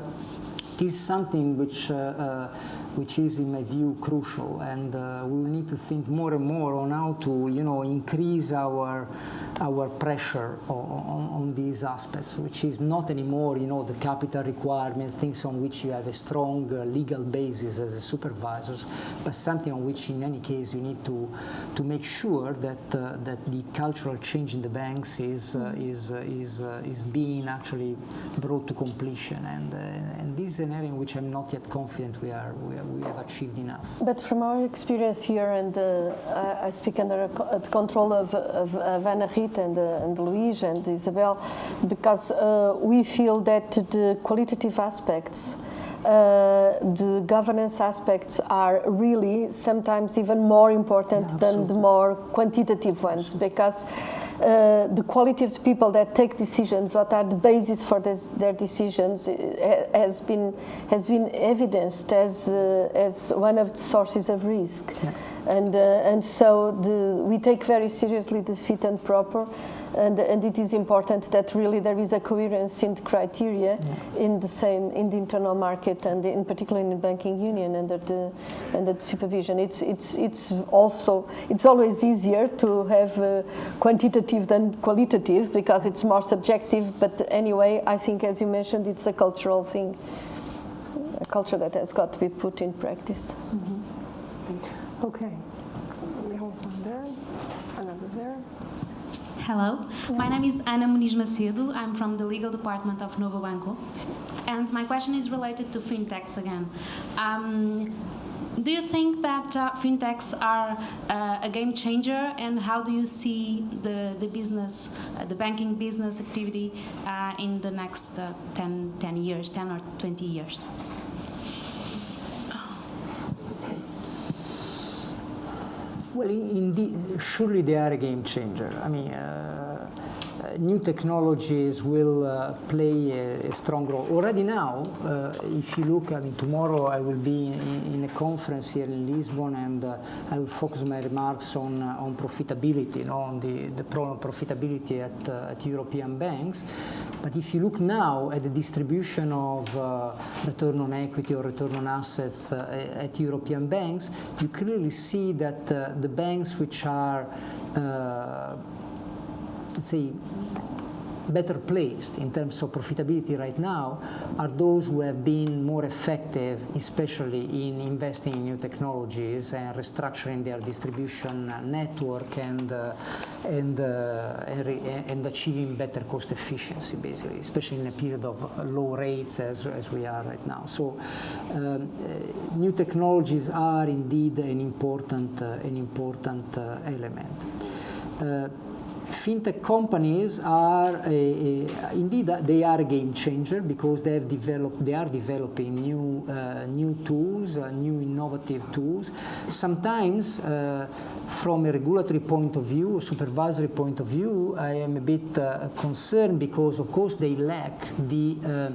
is something which, uh, uh, which is, in my view, crucial, and uh, we will need to think more and more on how to, you know, increase our our pressure on, on, these aspects, which is not anymore, you know, the capital requirement, things on which you have a strong uh, legal basis as supervisors, but something on which, in any case, you need to to make sure that uh, that the cultural change in the banks is uh, is is is being actually brought to completion, and and this is an area in which I'm not yet confident we are we, are, we have achieved enough. But from our experience here, and uh, I speak under the control of, of, of Anna Rita and, uh, and Luis and Isabel, because uh, we feel that the qualitative aspects uh, the governance aspects are really sometimes even more important yeah, than the more quantitative ones because uh, the quality of the people that take decisions, what are the basis for this, their decisions, uh, has been has been evidenced as uh, as one of the sources of risk. Yeah. And, uh, and so the, we take very seriously the fit and proper, and, and it is important that really there is a coherence in the criteria yeah. in the same in the internal market and in particular in the banking union under the under the supervision. It's it's it's also it's always easier to have uh, quantitative than qualitative because it's more subjective. But anyway, I think as you mentioned, it's a cultural thing, a culture that has got to be put in practice. Mm -hmm. Okay. We have one there, another there. Hello, my name is Ana Muniz Macedo. I'm from the legal department of Novo Banco. And my question is related to fintechs again. Um, do you think that uh, fintechs are uh, a game changer and how do you see the, the business, uh, the banking business activity uh, in the next uh, 10, 10 years, 10 or 20 years? Well, indeed, surely they are a game changer. I mean, uh, new technologies will uh, play a, a, strong role. Already now, uh, if you look, I mean, tomorrow I will be in, in a conference here in Lisbon and uh, I will focus my remarks on, uh, on profitability, you know, on the, the problem of profitability at, at European banks. But if you look now at the distribution of return on equity or return on assets at European banks, you clearly see that the banks which are let's say, better placed in terms of profitability right now are those who have been more effective, especially in investing in new technologies and restructuring their distribution network and uh, and, uh, and, and, achieving better cost efficiency, basically, especially in a period of low rates as, as we are right now. So um, uh, new technologies are indeed an important, uh, an important uh, element uh, fintech companies are a, a, indeed they are a game changer because they have developed they are developing new uh, new tools uh, new innovative tools. Sometimes uh, from a regulatory point of view a supervisory point of view I am a bit uh, concerned because of course they lack the uh,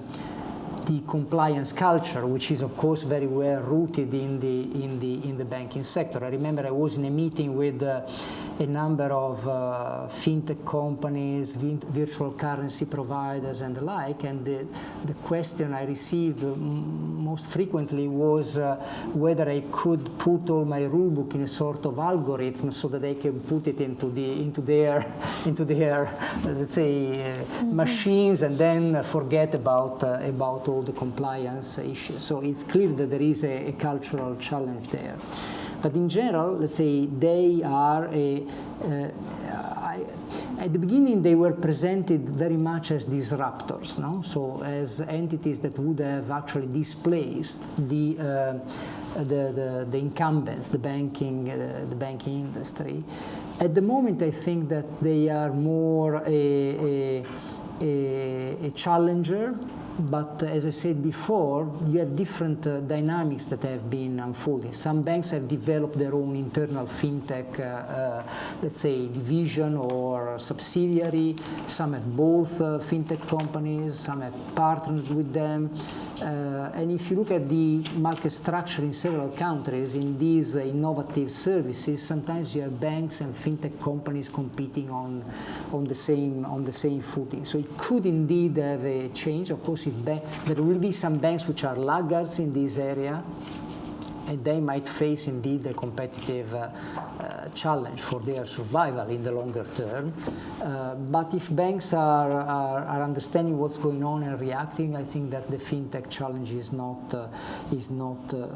the compliance culture, which is of course very well rooted in the in the in the banking sector. I remember I was in a meeting with uh, a number of uh, fintech companies, virtual currency providers, and the like, and the the question I received most frequently was uh, whether I could put all my rulebook in a sort of algorithm so that they can put it into the into their [laughs] into their let's say mm -hmm. machines and then forget about uh, about all the compliance issues. So it's clear that there is a, a cultural challenge there. But in general, let's say they are a, uh, I, at the beginning they were presented very much as disruptors, no? so as entities that would have actually displaced the, uh, the, the, the, incumbents, the banking, uh, the banking industry. At the moment, I think that they are more a, a, a, a challenger but uh, as I said before, you have different uh, dynamics that have been unfolding. Some banks have developed their own internal fintech, uh, uh let's say, division or subsidiary. Some have both uh, fintech companies, some have partnered with them. Uh, and if you look at the market structure in several countries in these innovative services, sometimes you have banks and fintech companies competing on, on, the, same, on the same footing. So it could indeed have a change. Of course, there will be some banks which are laggards in this area, and they might face indeed a competitive uh, uh, challenge for their survival in the longer term. Uh, but if banks are, are, are, understanding what's going on and reacting, I think that the fintech challenge is not, uh, is not uh,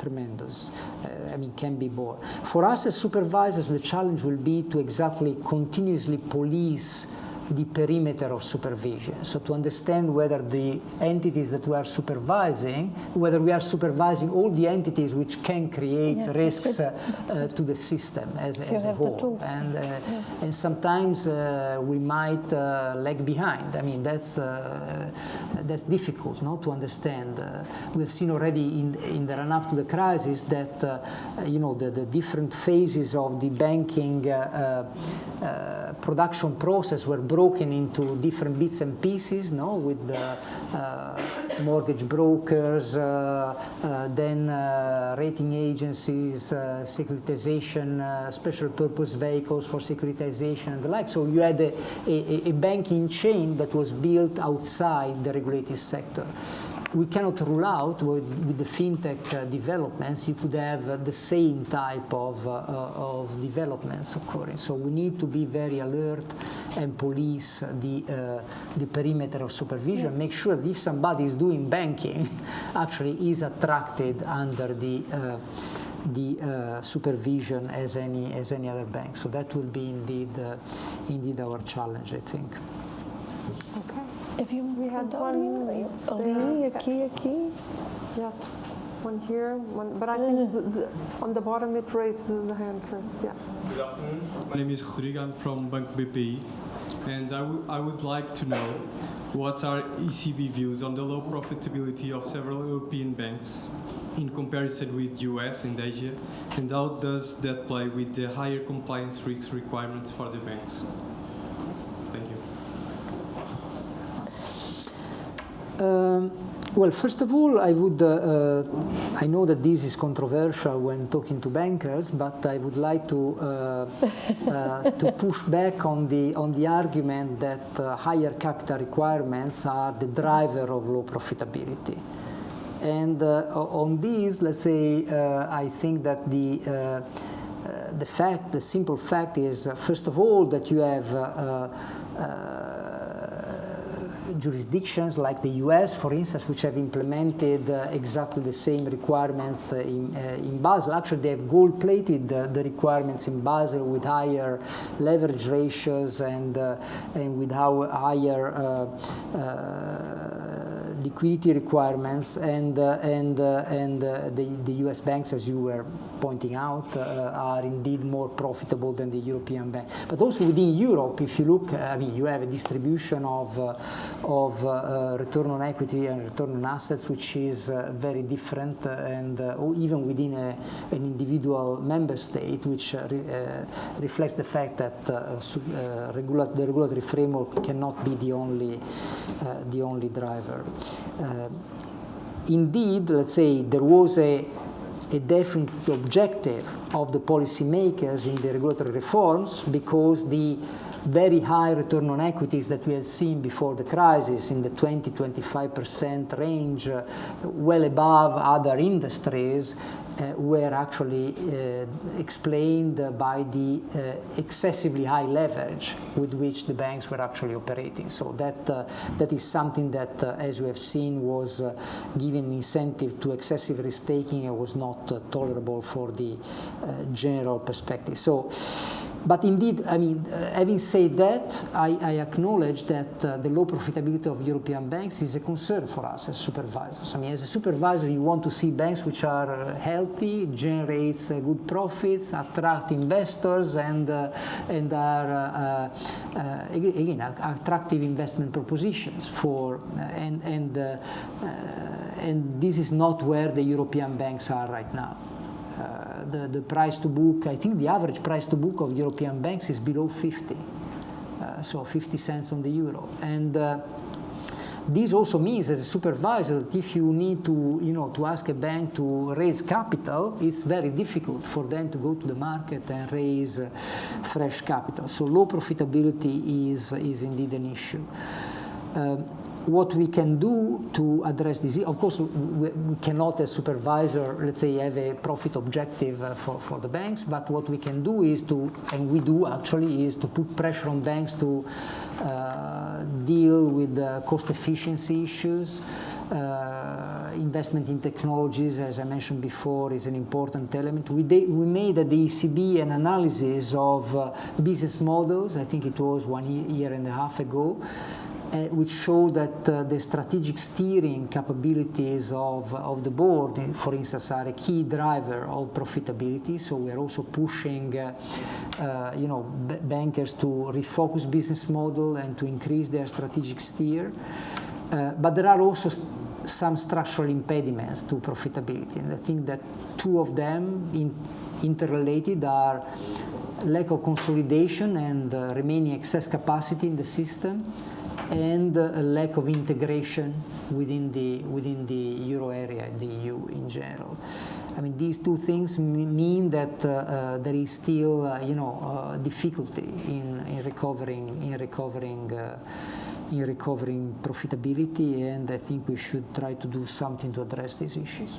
tremendous. Uh, I mean, can be borne. For us as supervisors, the challenge will be to exactly continuously police the perimeter of supervision. So to understand whether the entities that we are supervising, whether we are supervising all the entities which can create yes, risks uh, uh, to the system as, as a whole. And, uh, yeah. and sometimes uh, we might uh, lag behind. I mean, that's, uh, that's difficult no, to understand. we've seen already in, in the run-up to the crisis that, you know, the, the different phases of the banking production process were broken into different bits and pieces, no, with the uh, mortgage brokers, uh, uh, then rating agencies, securitization, special purpose vehicles for securitization and the like. So you had a, a, a banking chain that was built outside the regulated sector we cannot rule out with, with the fintech uh, developments you could have uh, the same type of, uh, uh of developments occurring. So we need to be very alert and police the, uh, the perimeter of supervision, yeah. make sure that if somebody is doing banking, [laughs] actually is attracted under the uh, the uh, supervision as any as any other bank. So that will be indeed uh, indeed our challenge, I think. Okay. If you we had one Ali, aqui, aqui. Yes, one here, one, but I think mm. the, the, on the bottom it raised the, the, hand first. Yeah. Good afternoon. My name is Rodrigo. I'm from Bank BPI, and I, I would like to know what are ECB views on the low profitability of several European banks in comparison with US and Asia, and how does that play with the higher compliance risk requirements for the banks? Um, well, first of all, I would, uh, uh, I know that this is controversial when talking to bankers, but I would like to, uh, uh to [laughs] push back on the, on the argument that uh, higher capital requirements are the driver of low profitability. And uh, on this, let's say, I think that the, the fact, the simple fact is, first of all, that you have jurisdictions like the US, for instance, which have implemented uh, exactly the same requirements uh, in, uh, in, Basel. Actually, they have gold-plated the requirements in Basel with higher leverage ratios and, uh, and with higher uh, liquidity requirements and uh, and uh, and uh, the the U.S. banks, as you were pointing out, uh, are indeed more profitable than the European bank. But also within Europe, if you look, I mean, you have a distribution of uh, of uh, return on equity and return on assets, which is very different, and even within a, an individual member state, which re, reflects the fact that regula the regulatory framework cannot be the only the only driver. Uh, indeed, let's say there was a, a definite objective of the policymakers in the regulatory reforms because the very high return on equities that we had seen before the crisis in the 20-25% range, uh, well above other industries, were actually uh, explained by the uh, excessively high leverage with which the banks were actually operating. So that, uh, that is something that, uh, as we have seen, was giving an incentive to excessive risk taking and was not tolerable for the general perspective. So but indeed, I mean, uh, having said that, I, I acknowledge that uh, the low profitability of European banks is a concern for us as supervisors. I mean, as a supervisor, you want to see banks which are uh, healthy, generates uh, good profits, attract investors, and uh, and are uh, again attractive investment propositions for and and and this is not where the European banks are right now. Uh, the, the price to book, I think the average price to book of European banks is below 50. Uh, so 50 cents on the euro. And uh, this also means as a supervisor that if you need to, you know, to ask a bank to raise capital, it's very difficult for them to go to the market and raise uh, fresh capital. So low profitability is, is indeed an issue. Um, what we can do to address this, of course, we, we, cannot as supervisor, let's say, have a profit objective uh, for, for the banks, but what we can do is to, and we do actually, is to put pressure on banks to uh, deal with cost efficiency issues. Uh, investment in technologies, as I mentioned before, is an important element. We, we made at the ECB an analysis of uh, business models, I think it was one year and a half ago, which show that uh, the strategic steering capabilities of, of the board, for instance, are a key driver of profitability. So we are also pushing, uh, uh you know, bankers to refocus business model and to increase their strategic steer. Uh, but there are also some structural impediments to profitability, and I think that two of them in interrelated are lack of consolidation and uh, remaining excess capacity in the system and a lack of integration within the within the euro area, the EU in general. I mean, these two things mean that uh, uh, there is still, uh, you know, uh, difficulty in, in recovering in recovering uh, in recovering profitability, and I think we should try to do something to address these issues.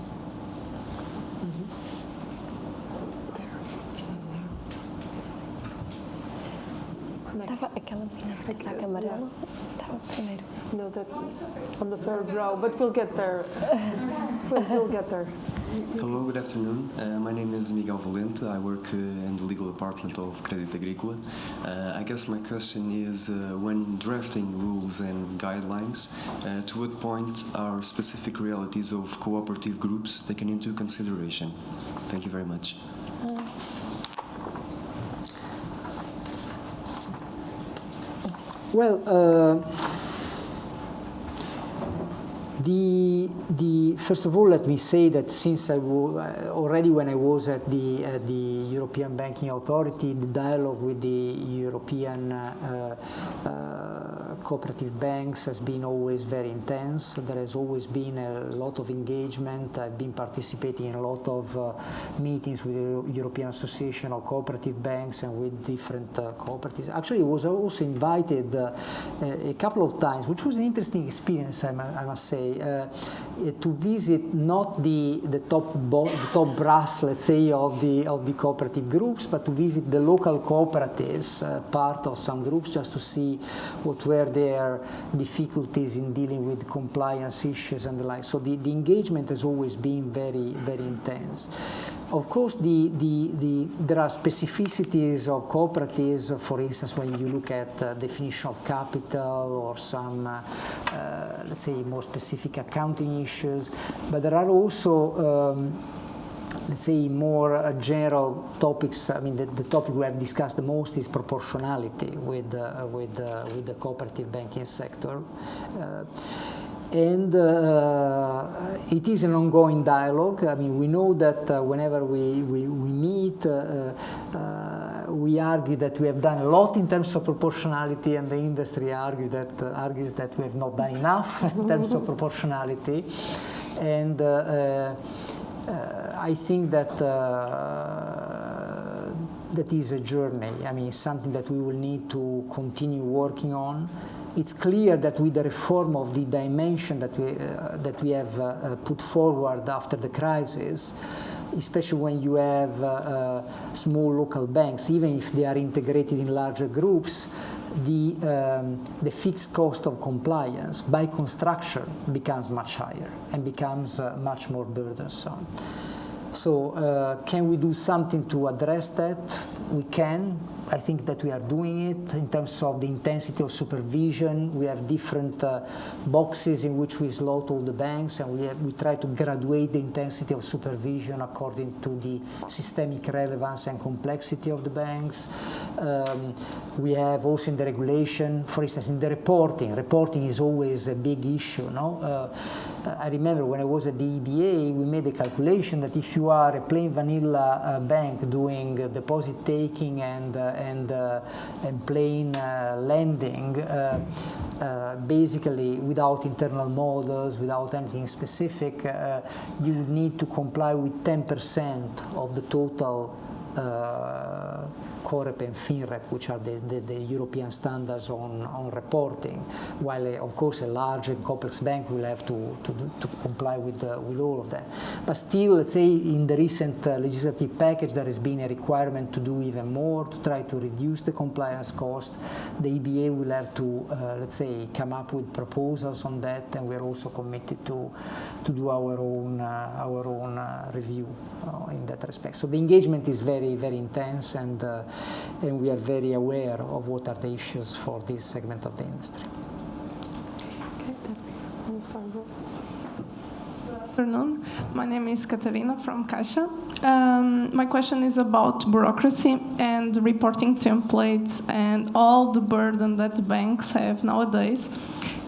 Estava aquela menina de casaco amarelo. Estava primeiro. No, that on the third row, but we'll get there. [laughs] We'll, we'll get there. Hello, good afternoon. Uh, my name is Miguel Valente. I work uh, in the legal department of Credit Agrícola. Uh, I guess my question is uh, when drafting rules and guidelines, uh, to what point are specific realities of cooperative groups taken into consideration? Thank you very much. Well, uh, the, the, first of all, let me say that since I already when I was at the, at the European Banking Authority, the dialogue with the European uh, uh, cooperative banks has been always very intense. There has always been a lot of engagement. I've been participating in a lot of uh, meetings with the European Association of Cooperative Banks and with different uh, cooperatives. Actually, I was also invited uh, a couple of times, which was an interesting experience, I must say, uh, to visit not the, the top the top brass, let's say, of the of the cooperative groups, but to visit the local cooperatives, uh, part of some groups, just to see what were their difficulties in dealing with compliance issues and the like. So the, the engagement has always been very very intense. Of course, the, the, the, there are specificities of cooperatives, for instance, when you look at uh, definition of capital or some, uh, uh, let's say, more specific accounting issues. But there are also um, let's say more uh, general topics. I mean, the, the, topic we have discussed the most is proportionality with uh, with uh, with the cooperative banking sector. And uh, it is an ongoing dialogue. I mean, we know that uh, whenever we, we, we meet, uh, we argue that we have done a lot in terms of proportionality, and the industry argue that, argues that we have not done enough [laughs] in terms of proportionality. And I think that that is a journey. I mean, something that we will need to continue working on. It's clear that with the reform of the dimension that we, uh, that we have uh, put forward after the crisis, especially when you have uh, uh, small local banks, even if they are integrated in larger groups, the, um, the fixed cost of compliance by construction becomes much higher and becomes uh, much more burdensome. So, uh, can we do something to address that? We can. I think that we are doing it in terms of the intensity of supervision. We have different uh, boxes in which we slot all the banks, and we, have, we try to graduate the intensity of supervision according to the systemic relevance and complexity of the banks. Um, we have also in the regulation, for instance, in the reporting. Reporting is always a big issue. No, uh, I remember when I was at the EBA, we made a calculation that if you are a plain vanilla uh, bank doing deposit taking and and, uh, and plain uh, lending, uh, basically without internal models, without anything specific, you would need to comply with 10% of the total COREP and FINREP, which are the, the, the, European standards on, on reporting, while uh, of course a large and complex bank will have to, to, to comply with, uh, with all of them. But still, let's say in the recent uh, legislative package, there has been a requirement to do even more to try to reduce the compliance cost. The EBA will have to, uh, let's say, come up with proposals on that, and we're also committed to, to do our own, uh, our own uh, review in that respect. So the engagement is very, very intense, and and we are very aware of what are the issues for this segment of the industry. Good afternoon. My name is Katarina from Caixa. Um, my question is about bureaucracy and reporting templates and all the burden that banks have nowadays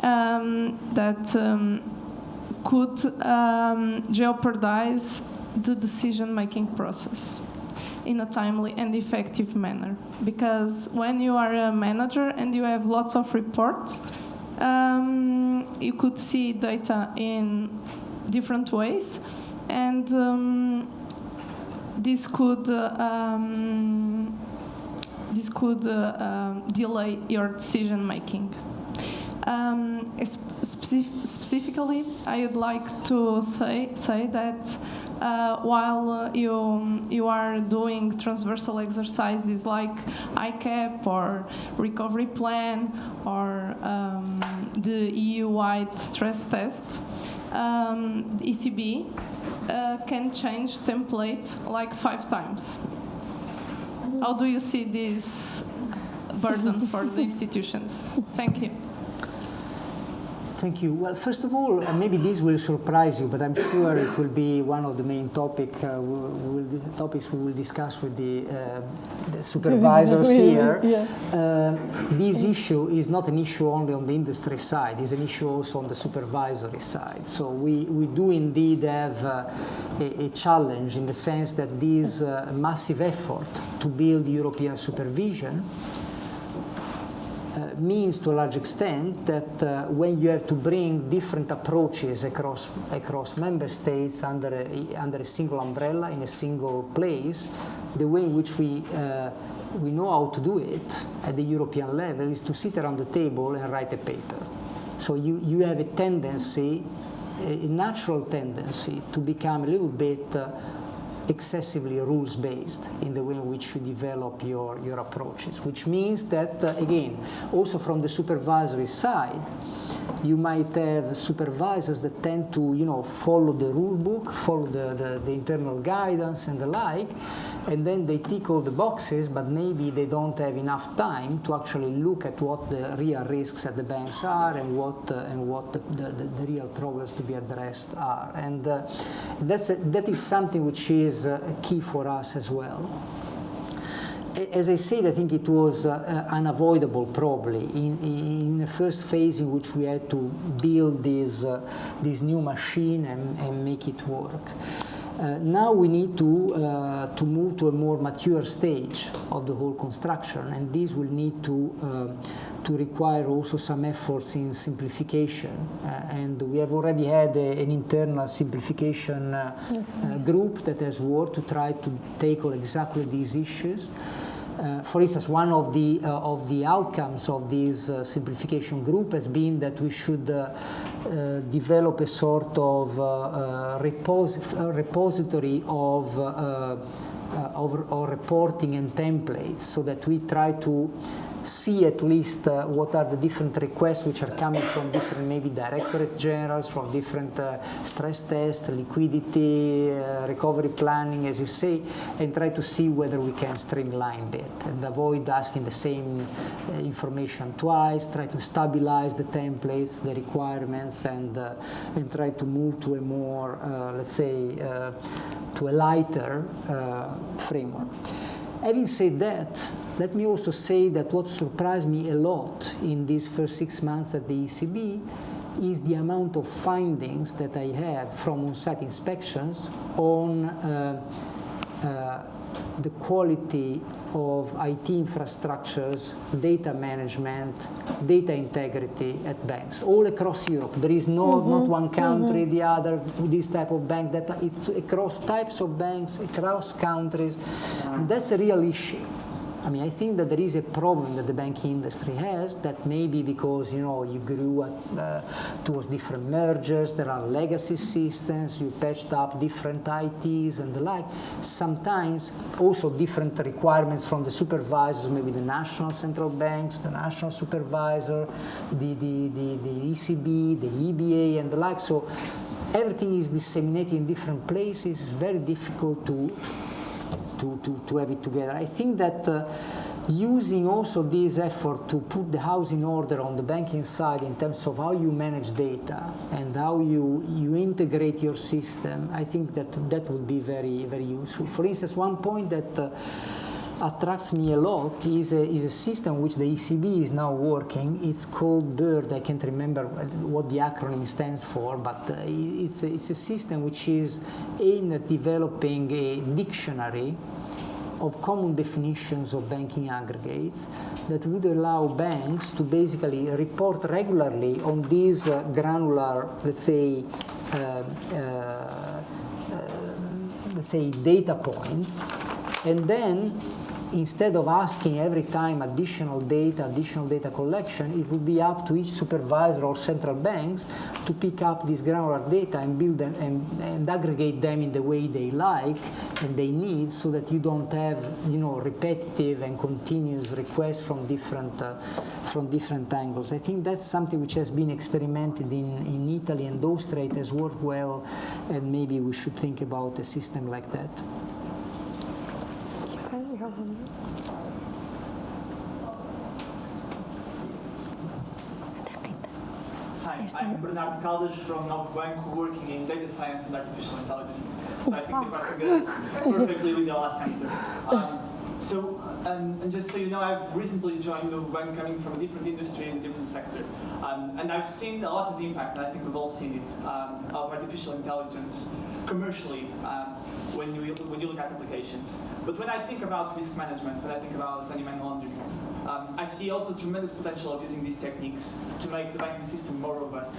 um, that um, could um, jeopardize the decision-making process. In a timely and effective manner. Because when you are a manager and you have lots of reports, um, you could see data in different ways, and um, this could uh, um, this could uh, um, delay your decision making. Um, specific specifically, I would like to say that uh, while uh, you, you are doing transversal exercises like ICAAP or recovery plan or um, the EU-wide stress test, um, ECB uh, can change template like five times. How do you see this burden for the institutions? Thank you. Thank you. Well, first of all, uh, maybe this will surprise you, but I'm sure it will be one of the main topic, uh, we will, topics we will discuss with the, uh, the supervisors here. [laughs] Yeah. Uh, this issue is not an issue only on the industry side, it's an issue also on the supervisory side. So we, we do indeed have uh, a, a, challenge in the sense that this uh, massive effort to build European supervision means to a large extent that uh, when you have to bring different approaches across across member states under a, under a single umbrella in a single place, the way in which we uh, we know how to do it at the European level is to sit around the table and write a paper. So you, you have a tendency, a natural tendency to become a little bit uh, excessively rules-based in the way in which you develop your, your approaches, which means that, uh, again, also from the supervisory side, you might have supervisors that tend to, you know, follow the rule book, follow the, the, the, internal guidance and the like, and then they tick all the boxes, but maybe they don't have enough time to actually look at what the real risks at the banks are and what uh, and what the, the, the, real problems to be addressed are. And uh, that's a, that is something which is uh, key for us as well as I said, I think it was uh, unavoidable probably in, in the first phase in which we had to build this, uh, this new machine and, and make it work. Uh, now we need to, uh, to move to a more mature stage of the whole construction and this will need to, uh, to require also some efforts in simplification uh, and we have already had a, an internal simplification group that has worked to try to tackle exactly these issues. Uh, for instance, one of the uh, of the outcomes of this uh, simplification group has been that we should uh, uh, develop a sort of uh, repos repository of, of, of reporting and templates, so that we try to see at least uh, what are the different requests which are coming from different maybe directorate generals, from different uh, stress tests, liquidity, uh, recovery planning, as you say, and try to see whether we can streamline that and avoid asking the same uh, information twice, try to stabilize the templates, the requirements, and, uh, and try to move to a more, uh, let's say, to a lighter framework. Having said that, let me also say that what surprised me a lot in these first six months at the ECB is the amount of findings that I have from on-site inspections on uh, uh, the quality of IT infrastructures, data management, data integrity at banks all across Europe. There is no, mm -hmm. not one country, mm -hmm. the other, this type of bank, that it's across types of banks, across countries. That's a real issue. I mean, I think that there is a problem that the banking industry has that maybe because, you know, you grew at, uh, towards different mergers, there are legacy systems, you patched up different ITs and the like. Sometimes also different requirements from the supervisors, maybe the national central banks, the national supervisor, the, the, the, the ECB, the EBA and the like. So everything is disseminated in different places. It's very difficult to to, to, to have it together. I think that uh, using also this effort to put the house in order on the banking side in terms of how you manage data and how you, you integrate your system, I think that that would be very, very useful. For instance, one point that uh, attracts me a lot is a, is a system which the ECB is now working. It's called BIRD. I can't remember what the acronym stands for, but uh, it's, a, it's a system which is aimed at developing a dictionary of common definitions of banking aggregates that would allow banks to basically report regularly on these uh, granular, let's say, uh, uh, uh let's say data points, and then instead of asking every time additional data, additional data collection, it would be up to each supervisor or central banks to pick up this granular data and build them and, and aggregate them in the way they like and they need so that you don't have, you know, repetitive and continuous requests from different, uh, from different angles. I think that's something which has been experimented in, in Italy and Austria. It has worked well and maybe we should think about a system like that. Hi, I'm Bernardo Caldas from Novo Banco working in data science and artificial intelligence. So I think the question goes perfectly with the last answer. Um, so, um, and just so you know, I've recently joined Novo Banco coming from a different industry in a different sector. Um, and I've seen a lot of impact, and I think we've all seen it, um, of artificial intelligence commercially um, when, you, when you look at applications. But when I think about risk management, when I think about anti-money laundering, um, I see also tremendous potential of using these techniques to make the banking system more robust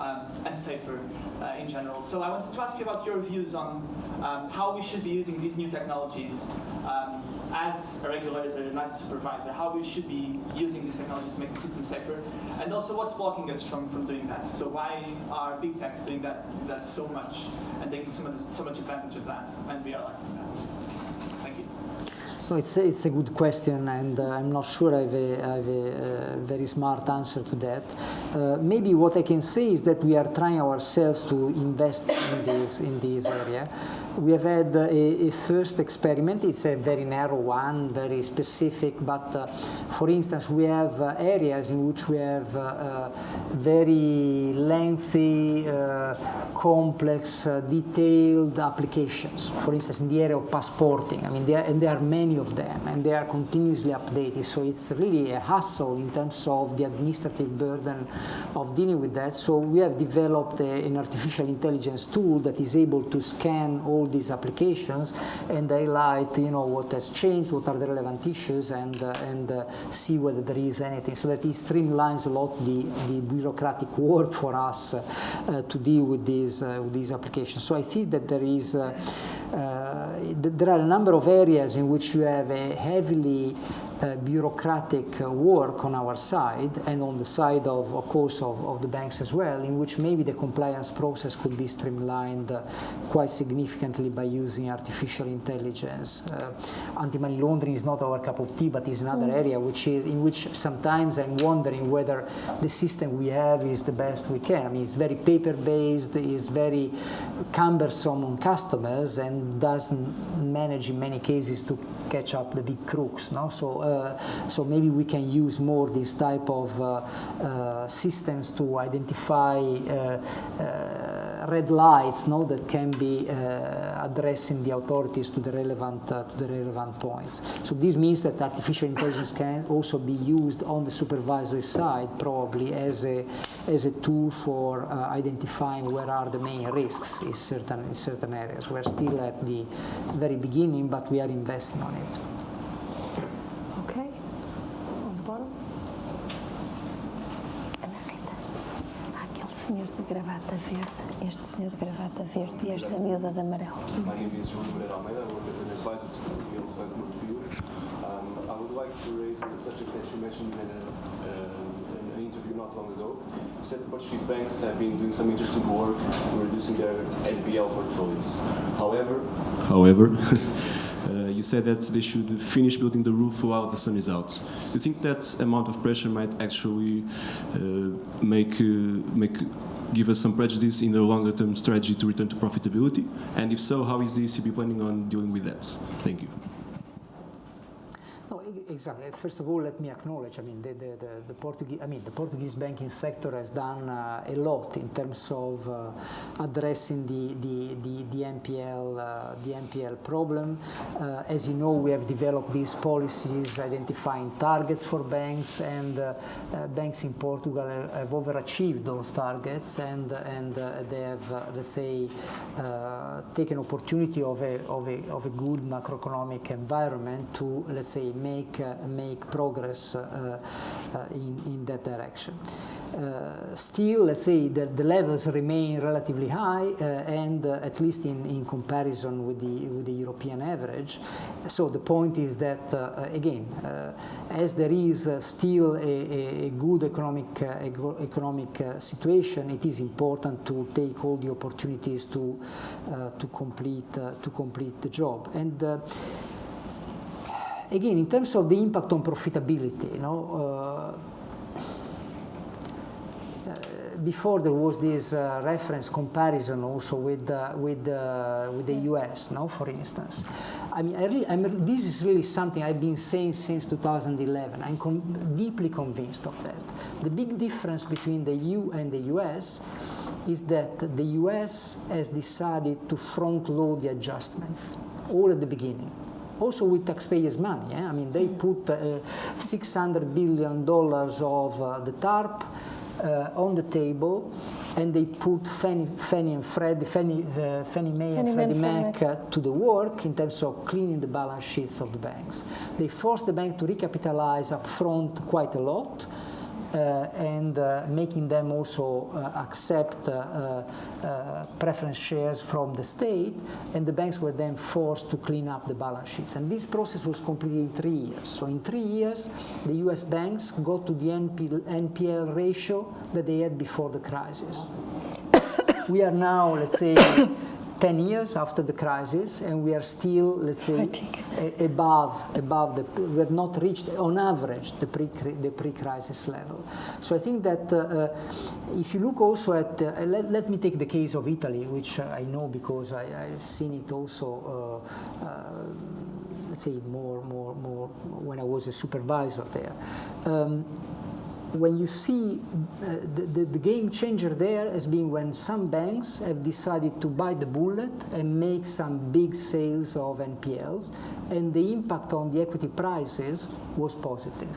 um, and safer uh, in general. So I wanted to ask you about your views on um, how we should be using these new technologies um, as a regulator and as a supervisor, how we should be using these technologies to make the system safer, and also what's blocking us from, from doing that. So why are big techs doing that, that so much and taking so much, so much advantage of that, and we are that? No, it's, a, it's a good question, and uh, I'm not sure I have a, I have a uh, very smart answer to that. Uh, maybe what I can say is that we are trying ourselves to invest in this, in this area. We have had a, a, first experiment. It's a very narrow one, very specific. But uh, for instance, we have uh, areas in which we have uh, very lengthy, complex, detailed applications. For instance, in the area of passporting. I mean, there, and there are many of them, and they are continuously updated. So it's really a hassle in terms of the administrative burden of dealing with that. So we have developed a, an artificial intelligence tool that is able to scan all these applications and highlight, you know, what has changed, what are the relevant issues, and uh, and uh, see whether there is anything. So that it streamlines a lot the, the bureaucratic [laughs] work for us uh, to deal with these with these applications. So I see that there is there are a number of areas in which you have a heavily uh, bureaucratic uh, work on our side and on the side of, of course, of, of, the banks as well, in which maybe the compliance process could be streamlined uh, quite significantly by using artificial intelligence. Uh, anti-money laundering is not our cup of tea, but is another mm. area which is in which sometimes I'm wondering whether the system we have is the best we can. I mean, it's very paper-based, it's very cumbersome on customers, and doesn't manage in many cases to catch up the big crooks. No? So, uh, so maybe we can use more this type of uh, uh, systems to identify uh, red lights no, that can be addressing the authorities to the relevant to the relevant points. So this means that artificial intelligence can also be used on the supervisory side, probably as a as a tool for identifying where are the main risks in certain in certain areas. We're still at the very beginning, but we are investing on it. Senhor de gravata verde, este senhor de gravata verde e esta miúda de amarelo. My name is João Moreira Almeida. I work as an advisor to the CEO of Banco Montepio. Um, I would like to raise the subject that you mentioned in a, uh, an interview not long ago. You said the Portuguese banks have been doing some interesting work in reducing their NPL portfolios. However, however, [laughs] Uh, you said that they should finish building the roof while the sun is out. Do you think that amount of pressure might actually uh, make uh, make give us some prejudice in the longer term strategy to return to profitability? And if so, how is the ECB planning on dealing with that? Thank you. Exactly. First of all, let me acknowledge. I mean, the, the, the, the Portuguese. I mean, the Portuguese banking sector has done uh, a lot in terms of uh, addressing the the, the, the NPL uh, the NPL problem. Uh, as you know, we have developed these policies identifying targets for banks, and uh, uh, banks in Portugal have overachieved those targets, and and they have, let's say, taken opportunity of a of a of a good macroeconomic environment to let's say make uh, make progress uh, uh, in in that direction. Uh, still, let's say that the levels remain relatively high, uh, and uh, at least in, in comparison with the with the European average. So the point is that again, as there is still a, a, good economic economic situation, it is important to take all the opportunities to to complete to complete the job and again, in terms of the impact on profitability, you know, uh, before there was this uh, reference comparison also with uh, with uh, with the U.S. No, for instance, I mean, I really, I mean, this is really something I've been saying since 2011. I'm con deeply convinced of that. The big difference between the EU and the U.S. is that the U.S. has decided to front load the adjustment all at the beginning also with taxpayers' money. Eh? I mean, they put uh, 600 billion dollars of uh, the TARP uh, on the table and they put Fannie, Fannie and Freddie, Fannie, uh, Fannie Mae Fannie and Freddie Mac uh, to the work in terms of cleaning the balance sheets of the banks. They forced the bank to recapitalize upfront quite a lot and uh, making them also uh, accept preference shares from the state, and the banks were then forced to clean up the balance sheets. And this process was completed in three years. So in three years, the US banks got to the NPL ratio that they had before the crisis. [coughs] we are now, let's say, 10 years after the crisis and we are still, let's say, above, above the, we have not reached on average the pre the pre-crisis level. So I think that uh, uh, if you look also at, uh, let, let, me take the case of Italy, which I know because I, have seen it also uh, uh, let's say more, more, more when I was a supervisor there. Um, when you see uh, the, the, the, game changer there has been when some banks have decided to bite the bullet and make some big sales of NPLs, and the impact on the equity prices was positive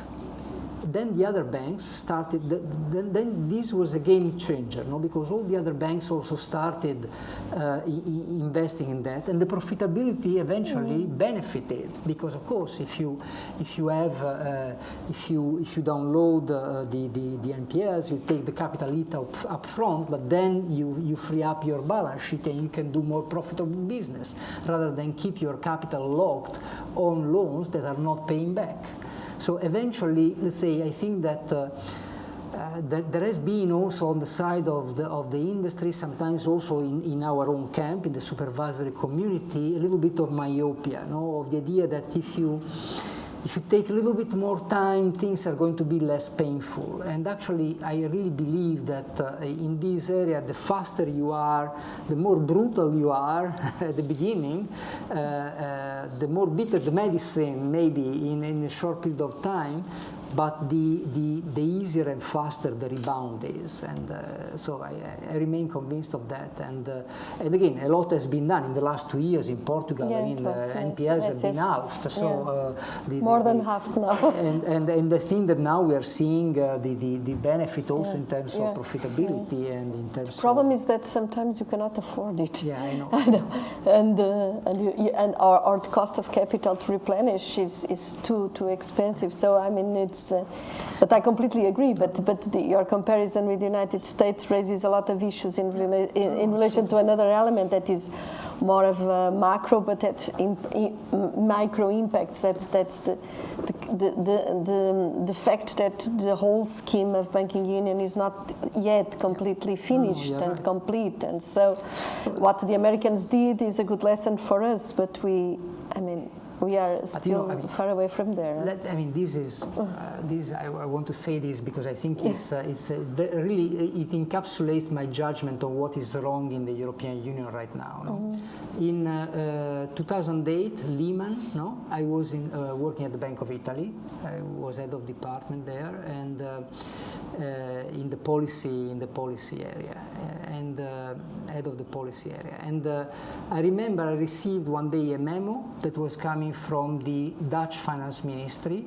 then the other banks started, then, then, this was a game changer, no? because all the other banks also started uh, investing in that, and the profitability eventually mm. benefited, because of course, if you, if you have, uh, if you, if you download uh, the, the, the NPLs, you take the capital hit up, up front, but then you, you free up your balance sheet and you can do more profitable business, rather than keep your capital locked on loans that are not paying back. So eventually, let's say, I think that uh, uh, there has been also on the side of the, of the industry, sometimes also in, in our own camp, in the supervisory community, a little bit of myopia, no? of the idea that if you if you take a little bit more time, things are going to be less painful. And actually, I really believe that uh, in this area, the faster you are, the more brutal you are [laughs] at the beginning, uh, uh, the more bitter the medicine maybe in, in a short period of time, but the, the, the easier and faster the rebound is. And uh, so I, I, remain convinced of that. And, uh, and again, a lot has been done in the last two years in Portugal. Yeah, I mean, uh, NPLs have been halved. So yeah. Uh, the, More than half now. [laughs] and, and, and the thing that now we are seeing uh, the, the, the benefit also yeah. in terms of profitability and in terms the problem is that sometimes you cannot afford it. Yeah, I know. [laughs] I know. And, uh, and, you, and our, our cost of capital to replenish is, is too, too expensive. So, I mean, it's uh, but I completely agree. But but the, your comparison with the United States raises a lot of issues in, rela in, in relation to another element that is more of a macro, but at in, in, micro impacts. That's that's the the, the the, the fact that the whole scheme of banking union is not yet completely finished oh, and right. complete. And so, what the Americans did is a good lesson for us. But we, I mean we are still you know, I mean, far away from there. Let, I mean, this is uh, this. I, I want to say this because I think Yeah. it's uh, it's uh, really it encapsulates my judgment on what is wrong in the European Union right now. No? Mm-hmm. In uh, uh, 2008, Lehman. No, I was in, uh, working at the Bank of Italy. I was head of department there, and. Uh, uh, in the policy in the policy area uh, and uh, head of the policy area and uh, I remember I received one day a memo that was coming from the Dutch finance ministry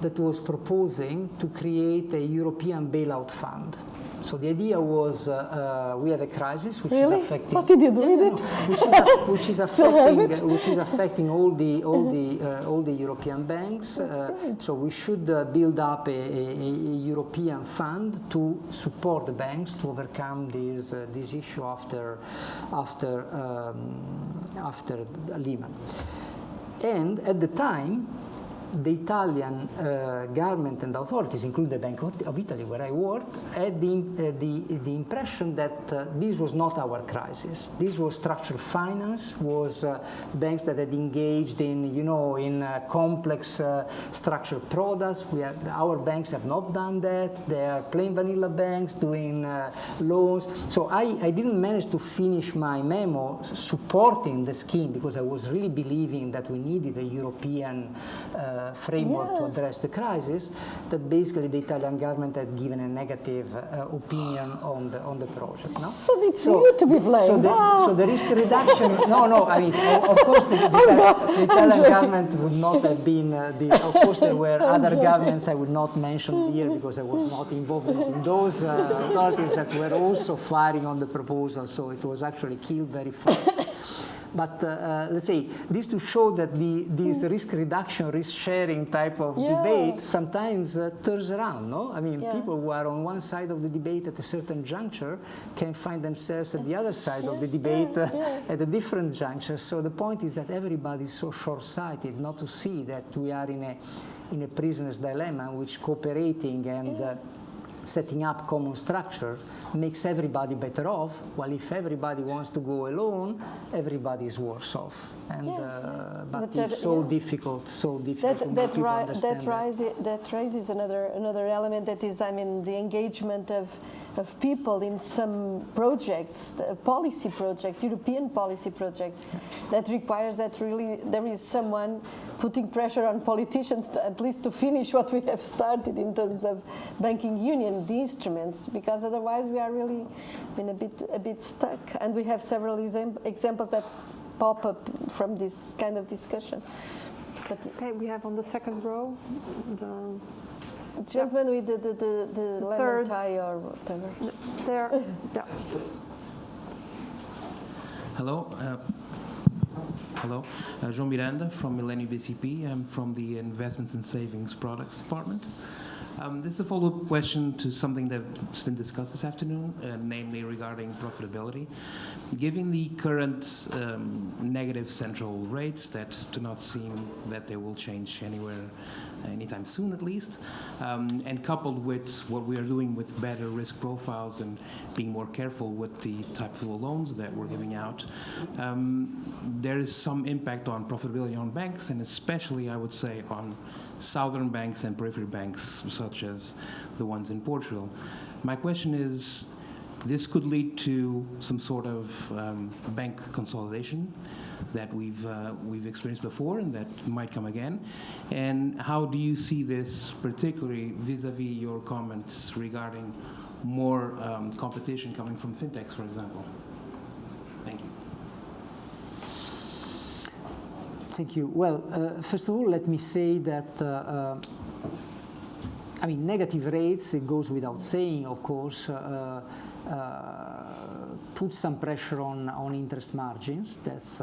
that was proposing to create a European bailout fund so the idea was uh, uh, we have a crisis which Really? is affecting What did you do with it? which is, a- which is [laughs] affecting it? which is affecting all the all the uh, all the European banks. Uh, so we should uh, build up a, a, a European fund to support the banks to overcome this uh, this issue after after um, after Lehman. And at the time, the Italian uh, government and authorities, including the Bank of Italy, where I worked, had the, uh, the, the impression that uh, this was not our crisis. This was structural finance, was uh, banks that had engaged in, you know, in uh, complex uh, structured products. We have, our banks have not done that. They are plain vanilla banks doing loans. So I, I didn't manage to finish my memo supporting the scheme because I was really believing that we needed a European uh, framework to address the crisis, that basically the Italian government had given a negative uh, opinion on the, on the project. No? So it's you to be blamed. So the, Ah. so the risk reduction, no, no, I mean, of course the, the, [laughs] the Italian government would not have been, uh, the, of course there were other governments I would not mention here because I was not involved in those uh, authorities that were also firing on the proposal, so it was actually killed very fast. But uh, uh, let's say this to show that the, this risk reduction, risk sharing type of Yeah. debate sometimes uh, turns around. No, I mean Yeah. people who are on one side of the debate at a certain juncture can find themselves at the other side of the debate uh, at a different juncture. So the point is that everybody is so short-sighted not to see that we are in a in a prisoner's dilemma, in which cooperating and uh, setting up common structure makes everybody better off, while if everybody wants to go alone, everybody is worse off. And, uh, but, But that- it's so yeah. difficult, so difficult for That, that, people to ri- understand that, raises, that raises another, another element that is, I mean, the engagement of, of people in some projects, policy projects, European policy projects, that requires that really there is someone putting pressure on politicians to, at least to finish what we have started in terms of banking union, the instruments, because otherwise we are really been a bit, a bit stuck. And we have several exam- examples that pop up from this kind of discussion. But Okay, we have on the second row the Gentleman with the, the, the, the lemon third. tie or whatever. there. Yeah. Hello. Uh, hello. Uh, João Miranda from Millennium BCP. I'm from the Investments and Savings Products Department. Um, this is a follow-up question to something that's been discussed this afternoon, uh, namely regarding profitability. Given the current um, negative central rates that do not seem that they will change anywhere anytime soon at least, um, and coupled with what we are doing with better risk profiles and being more careful with the type of loans that we're giving out, um, there is some impact on profitability on banks, and especially, I would say, on southern banks and periphery banks, such as the ones in Portugal. My question is, this could lead to some sort of um, bank consolidation that we've uh, we've experienced before and that might come again. And how do you see this, particularly vis-a-vis your comments regarding more um, competition coming from fintechs, for example? Thank you. Thank you. Well, uh, first of all, let me say that, uh, uh, I mean, negative rates, it goes without saying, of course, uh, uh, put some pressure on, on interest margins. That's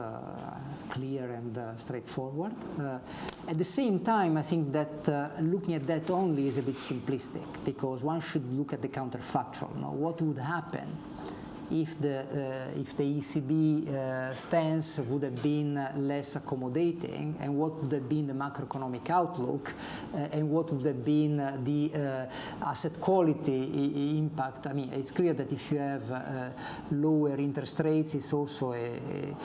clear and uh, straightforward. Uh, at the same time, I think that uh, looking at that only is a bit simplistic because one should look at the counterfactual. Now, what would happen if the, uh, if the ECB uh, stance would have been uh, less accommodating and what would have been the macroeconomic outlook uh, and what would have been uh, the uh, asset quality impact. I mean, it's clear that if you have lower interest rates, it's also a, a,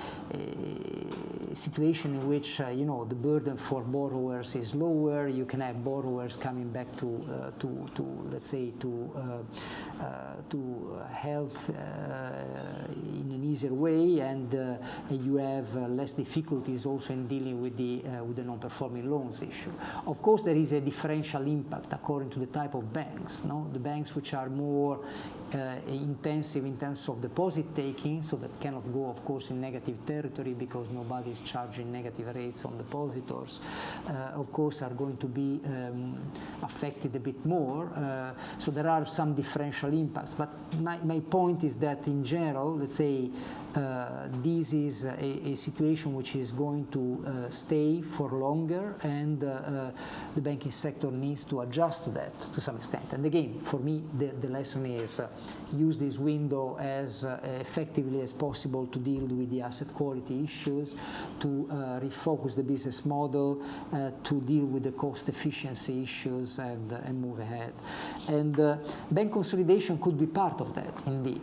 a situation in which, you know, the burden for borrowers is lower. You can have borrowers coming back to, to, to let's say, to, to health in an easier way, and uh, you have uh, less difficulties also in dealing with the uh, with the non-performing loans issue. Of course, there is a differential impact according to the type of banks. No, the banks which are more uh, intensive in terms of deposit taking, so that cannot go, of course, in negative territory because nobody is charging negative rates on depositors, uh, of course, are going to be um, affected a bit more. Uh, so there are some differential impacts. But my, my point is that in general, let's say, uh, this is a, a, situation which is going to uh, stay for longer and uh, the banking sector needs to adjust to that to some extent. And again, for me, the, the lesson is use this window as uh, effectively as possible to deal with the asset quality issues, to uh, refocus the business model, uh, to deal with the cost efficiency issues and, and move ahead. And bank consolidation could be part of that, indeed.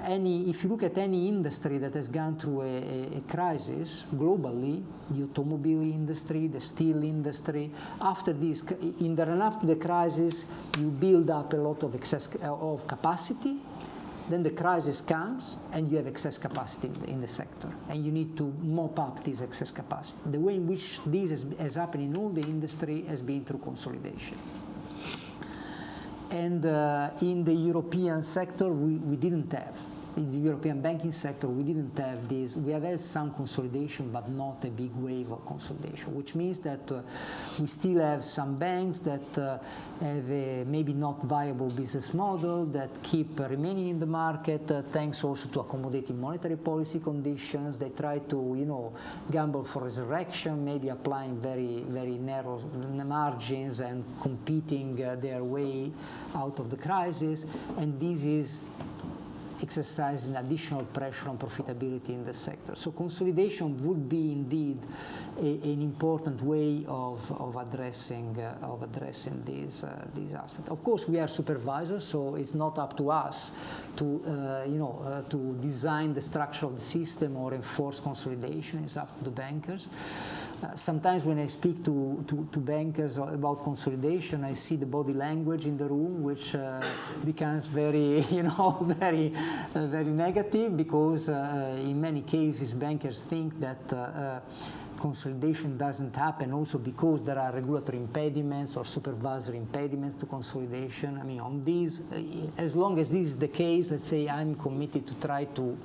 Uh, any, if you look at any industry that has gone through a, a, crisis globally, the automobile industry, the steel industry, after this, in the run-up to the crisis, you build up a lot of excess of capacity, then the crisis comes and you have excess capacity in the, in the, sector and you need to mop up this excess capacity. The way in which this has, has happened in all the industry has been through consolidation. And uh, in the European sector, we, we didn't have in the European banking sector, we didn't have this. We have had some consolidation, but not a big wave of consolidation, which means that uh, we still have some banks that uh, have a maybe not viable business model that keep remaining in the market, uh, thanks also to accommodating monetary policy conditions. They try to, you know, gamble for resurrection, maybe applying very, very narrow margins and competing uh, their way out of the crisis. And this is exercising additional pressure on profitability in the sector. So consolidation would be indeed a, an important way of, of addressing uh, of addressing these uh, these aspects. Of course, we are supervisors, so it's not up to us to uh, you know uh, to design the structure of the system or enforce consolidation. It's up to the bankers. Uh, sometimes when I speak to, to, to, bankers about consolidation, I see the body language in the room, which uh, becomes very, [laughs] you know, very, uh, very negative because uh, in many cases bankers think that uh, consolidation doesn't happen also because there are regulatory impediments or supervisory impediments to consolidation. I mean, on these, as long as this is the case, let's say I'm committed to try to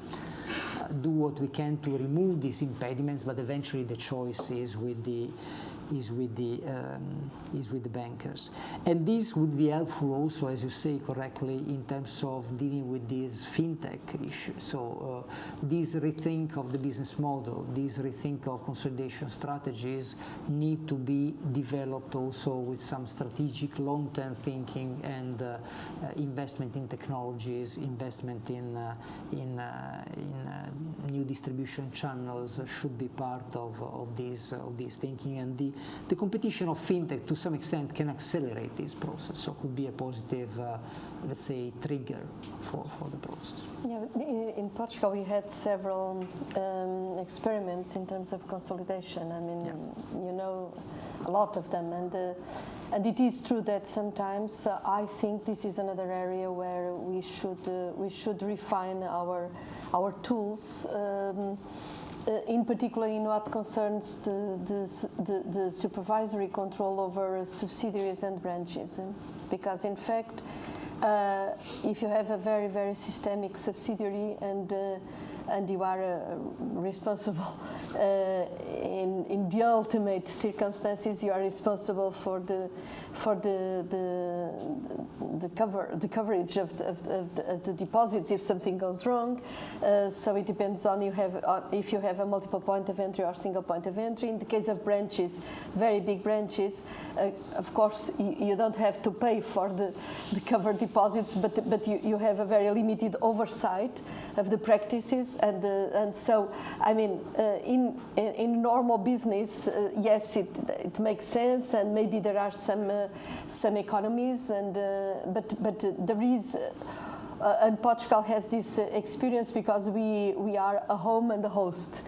do what we can to remove these impediments, but eventually the choice is with the is with the um, is with the bankers, and this would be helpful also, as you say correctly, in terms of dealing with these fintech issues. So uh, this rethink of the business model, this rethink of consolidation strategies need to be developed also with some strategic long-term thinking and uh, uh, investment in technologies, investment in uh, in uh, in uh, new distribution channels should be part of of this of this thinking and the the competition of fintech to some extent can accelerate this process, so could be a positive, uh, let's say, trigger for, for the process. Yeah, in, in Portugal we had several um, experiments in terms of consolidation. I mean, yeah. you know, a lot of them, and uh, and it is true that sometimes uh, I think this is another area where we should uh, we should refine our our tools. Um, in particular in what concerns the, the, the, the, supervisory control over subsidiaries and branches. Because in fact, uh, if you have a very, very systemic subsidiary and uh, and you are uh, responsible [laughs] uh, in, in the ultimate circumstances you are responsible for the for the, the the cover the coverage of the, of the, of the, of the deposits if something goes wrong. Uh, so it depends on you have on if you have a multiple point of entry or single point of entry. In the case of branches, very big branches, uh, of course you, you, don't have to pay for the, the covered deposits, but but you, you have a very limited oversight of the practices and and so I mean uh, in, in, normal business, uh, yes, it it makes sense and maybe there are some uh, some economies and but but there is. Uh, and Portugal has this uh, experience because we, we are a home and a host.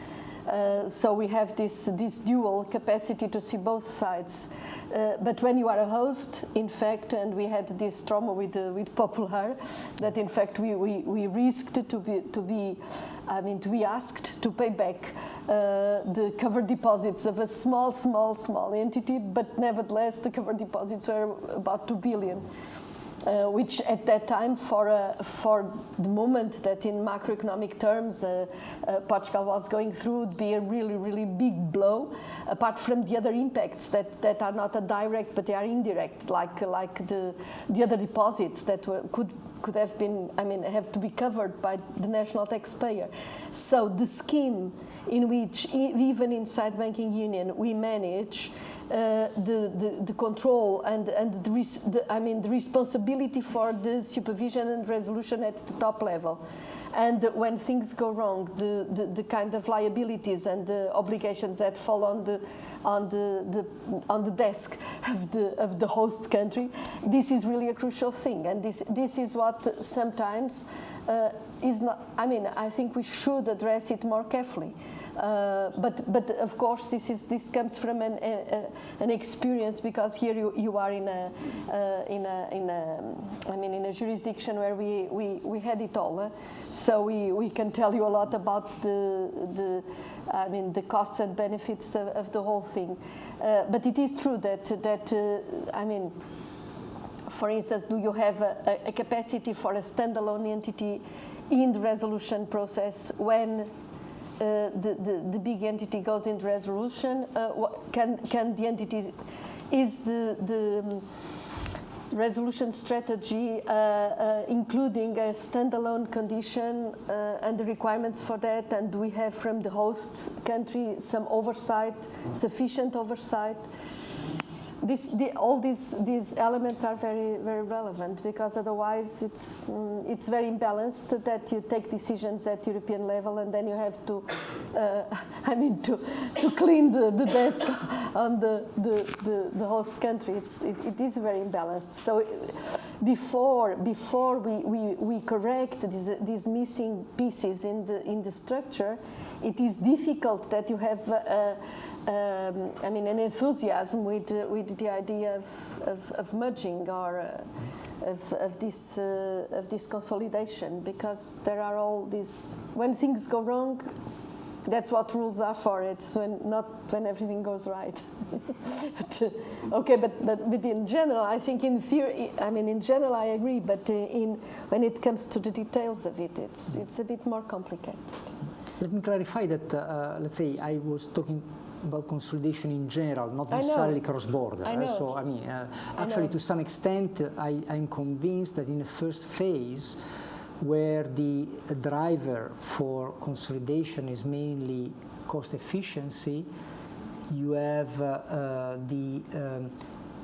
Uh, so we have this, this dual capacity to see both sides. Uh, but when you are a host, in fact, and we had this trauma with, uh, with Popular, that in fact we, we, we risked to be, to be, I mean, to be asked to pay back uh, the cover deposits of a small, small, small entity, but nevertheless the cover deposits were about 2 billion uh, which at that time, for, uh, for the moment that in macroeconomic terms uh, uh, Portugal was going through, would be a really, really big blow, apart from the other impacts that, that are not a direct, but they are indirect, like, like the, the other deposits that were, could could have been, I mean, have to be covered by the national taxpayer. So the scheme in which, even inside banking union, we manage uh, the, the, the, control and, and the, the, I mean, the responsibility for the supervision and resolution at the top level. And when things go wrong, the, the, the, kind of liabilities and the obligations that fall on the, on the, the, on the desk of the, of the host country, this is really a crucial thing. And this, this is what sometimes uh, is not, I mean, I think we should address it more carefully. Uh, but but of course this is this comes from an, a, an experience because here you, you are in a uh, in a in a I mean in a jurisdiction where we we, we had it all, uh? so we, we can tell you a lot about the the I mean the costs and benefits of, of the whole thing. Uh, but it is true that that uh, I mean. For instance, do you have a, a capacity for a standalone entity in the resolution process when the, the, the, big entity goes into resolution, uh, what, can, can the entity, is the, the um, resolution strategy uh, uh, including a standalone condition uh, and the requirements for that? And do we have from the host country some oversight, sufficient oversight this, the, all these, these elements are very, very relevant because otherwise it's, mm, it's very imbalanced that you take decisions at European level and then you have to, uh, [laughs] I mean, to, to clean the, the desk [laughs] on the, the, the, the host country. It's, it, it is very imbalanced. So before, before we, we, we correct these, these missing pieces in the, in the structure, it is difficult that you have uh, um, I mean, an enthusiasm with, uh, with the idea of, of, of merging or uh, of, of, this, uh, of this consolidation because there are all these, when things go wrong, that's what rules are for. It's when, not when everything goes right. [laughs] but, uh, okay, but, but, but in general, I think in theory, I mean, in general, I agree, but uh, in, when it comes to the details of it, it's, it's a bit more complicated. Let me clarify that, uh, let's say, I was talking about consolidation in general, not necessarily cross-border. I so, I mean, uh, actually, to some extent, I, I'm convinced that in the first phase, where the driver for consolidation is mainly cost efficiency, you have uh, uh, the um,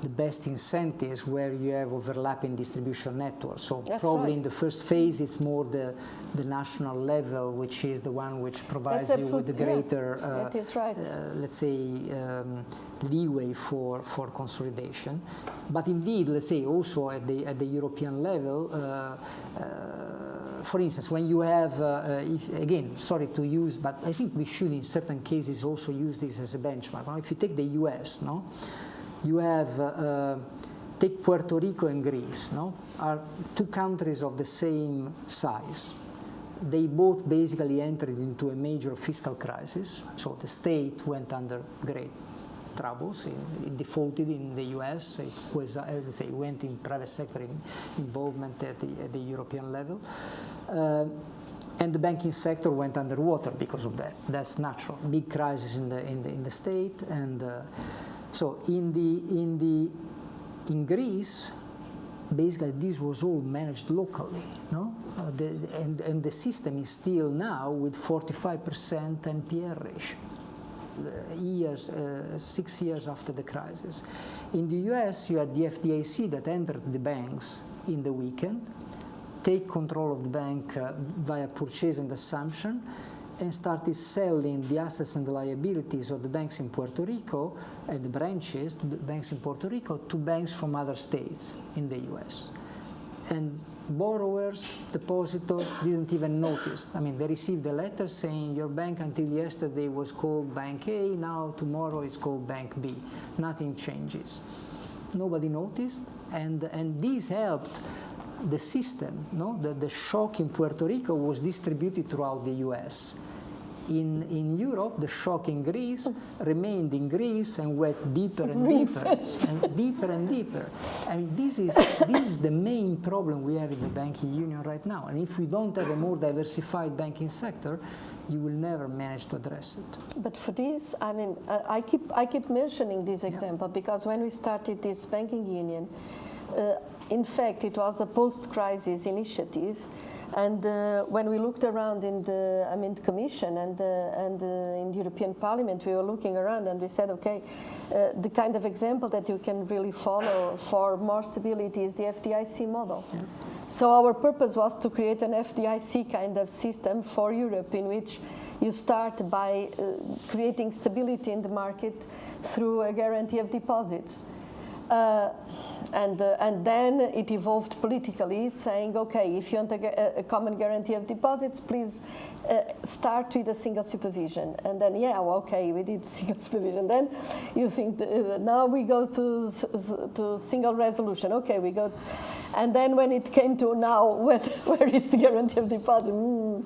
the best incentives where you have overlapping distribution networks. So That's probably right. in the first phase, it's more the, the national level, which is the one which provides you with the greater, yeah. uh, right. uh, let's say, um, leeway for, for consolidation. But indeed, let's say also at the, at the European level, uh, uh for instance, when you have, uh, uh, if, again, sorry to use, but I think we should in certain cases also use this as a benchmark. Now, if you take the US, no? You have, uh, take Puerto Rico and Greece, no? are two countries of the same size. They both basically entered into a major fiscal crisis, so the state went under great troubles. It, defaulted in the US. It was, uh, say, went in private sector in, involvement at the, at the, European level. Uh, and the banking sector went underwater because of that. That's natural. Big crisis in the, in the, in the state and uh, so in the in the in Greece, basically this was all managed locally, no? Uh, the, and, and the system is still now with 45% NPL ratio. Uh, years, uh, six years after the crisis. In the US, you had the FDIC that entered the banks in the weekend, take control of the bank uh, via purchase and assumption, and started selling the assets and the liabilities of the banks in Puerto Rico and the branches to the banks in Puerto Rico to banks from other states in the US. And borrowers, depositors didn't even notice. I mean, they received a letter saying your bank until yesterday was called Bank A, now tomorrow it's called Bank B. Nothing changes. Nobody noticed, and, and this helped the system. No? The, the shock in Puerto Rico was distributed throughout the US in, in Europe, the shock in Greece remained in Greece and went deeper and deeper and deeper and deeper. I mean, this is, this is the main problem we have in the banking union right now. And if we don't have a more diversified banking sector, you will never manage to address it. But for this, I mean, uh, I keep I keep mentioning this example yeah. because when we started this banking union, uh, in fact, it was a post-crisis initiative and uh, when we looked around in the, I mean, the Commission and, uh, and uh, in the European Parliament, we were looking around and we said, okay, uh, the kind of example that you can really follow for more stability is the FDIC model. Yeah. So our purpose was to create an FDIC kind of system for Europe in which you start by uh, creating stability in the market through a guarantee of deposits. Uh, and, uh, and then it evolved politically, saying, okay, if you want a, a common guarantee of deposits, please uh, start with a single supervision. And then, yeah, well, okay, we did [laughs] single supervision. Then you think, uh, now we go to, to single resolution. Okay, we go. And then when it came to now, [laughs] where, where is the guarantee of deposit? Mm,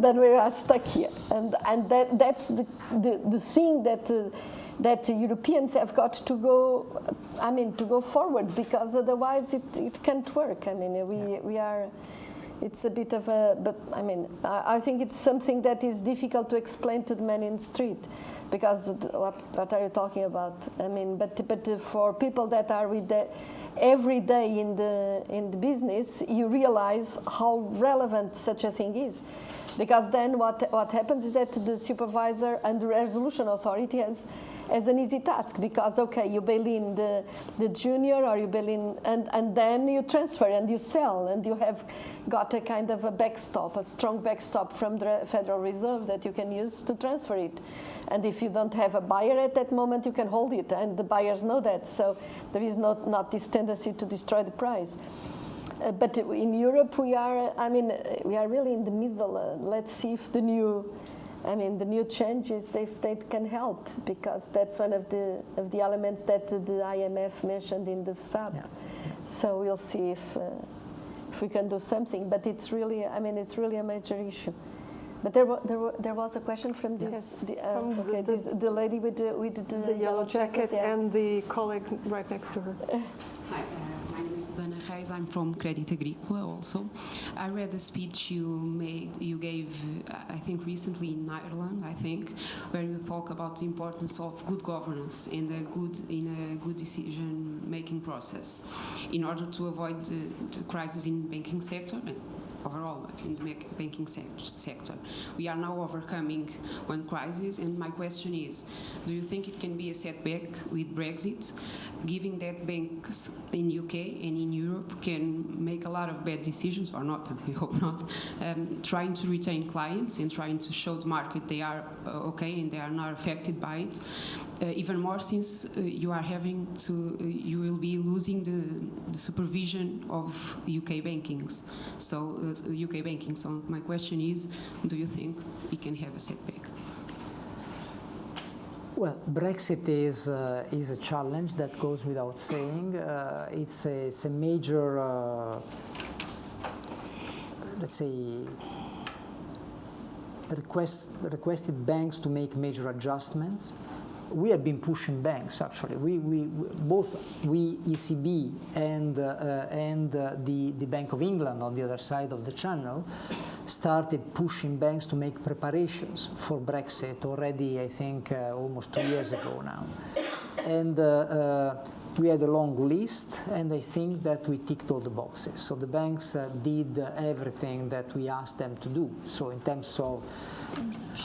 then we are stuck here. And, and that, that's the, the, the thing that uh, that Europeans have got to go, I mean, to go forward because otherwise it, it can't work. I mean, we, we are, it's a bit of a, but I mean, I, I, think it's something that is difficult to explain to the man in the street because what, what are you talking about? I mean, but, but for people that are with the, every day in the, in the business, you realize how relevant such a thing is. Because then what, what happens is that the supervisor and the resolution authority has as an easy task because okay you bail in the, the junior or you bail in and, and then you transfer and you sell and you have got a kind of a backstop a strong backstop from the Federal Reserve that you can use to transfer it and if you don't have a buyer at that moment you can hold it and the buyers know that so there is not, not this tendency to destroy the price. Uh, but in Europe, we are, I mean, we are really in the middle. Uh, let's see if the new I mean, the new changes, if they can help, because that's one of the of the elements that the IMF mentioned in the FSAP. Yeah. So we'll see if uh, if we can do something. But it's really, I mean, it's really a major issue. But there, there, there was a question from this, yes, the, uh, from okay, the, this, the, lady with the, with the, the yellow jacket, jacket yeah. and the colleague right next to her. Hi. Susana Reis. I'm from Credit Agrícola also. I read the speech you made, you gave, I think recently in Ireland, I think, where you talk about the importance of good governance and a good in a good decision-making process in order to avoid the, the crisis in banking sector overall in the banking sector. We are now overcoming one crisis, and my question is, do you think it can be a setback with Brexit, given that banks in UK and in Europe can make a lot of bad decisions, or not, [laughs] we hope not, um, trying to retain clients and trying to show the market they are uh, okay and they are not affected by it, uh, even more since uh, you are having to, uh, you will be losing the, the supervision of UK bankings. So uh, UK banking. So my question is, do you think it can have a setback? Well, Brexit is uh, is a challenge that goes without saying. Uh, it's a it's a major, uh, let's say, request requested banks to make major adjustments we have been pushing banks actually. We, we, both we ECB and uh, and uh, the the Bank of England on the other side of the channel started pushing banks to make preparations for Brexit already. I think uh, almost two years ago now, and. Uh, uh, we had a long list, and I think that we ticked all the boxes. So the banks uh, did everything that we asked them to do. So in terms of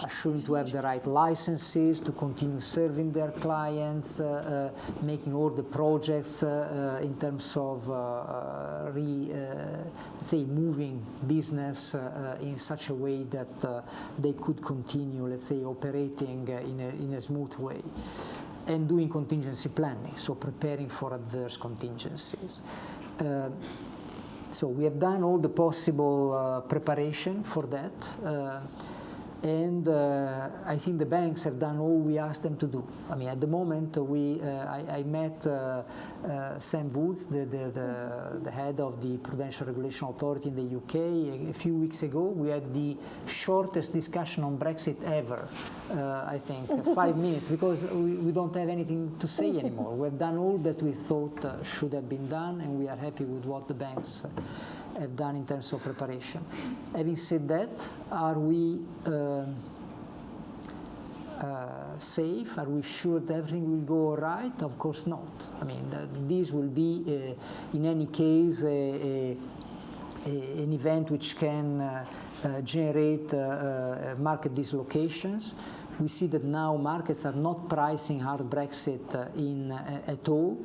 assuring to have the right licenses, to continue serving their clients, uh, uh, making all the projects uh, uh, in terms of uh, re, say, moving business in such a way that they could continue, let's say, operating in a, in a smooth way and doing contingency planning, so preparing for adverse contingencies. Uh, so we have done all the possible uh, preparation for that. Uh, and uh, I think the banks have done all we asked them to do. I mean, at the moment, we uh, I, I, met uh, uh Sam Woods, the, the, the, the, head of the Prudential Regulation Authority in the UK, a, a, few weeks ago. We had the shortest discussion on Brexit ever, uh, I think, [laughs] five minutes, because we, we, don't have anything to say anymore. We have done all that we thought uh, should have been done, and we are happy with what the banks have done in terms of preparation. Having said that, are we uh, uh, safe? Are we sure that everything will go all right? Of course not. I mean, this will be, uh, in any case, a, a, a, an event which can uh, uh, generate market dislocations. We see that now markets are not pricing hard Brexit in at all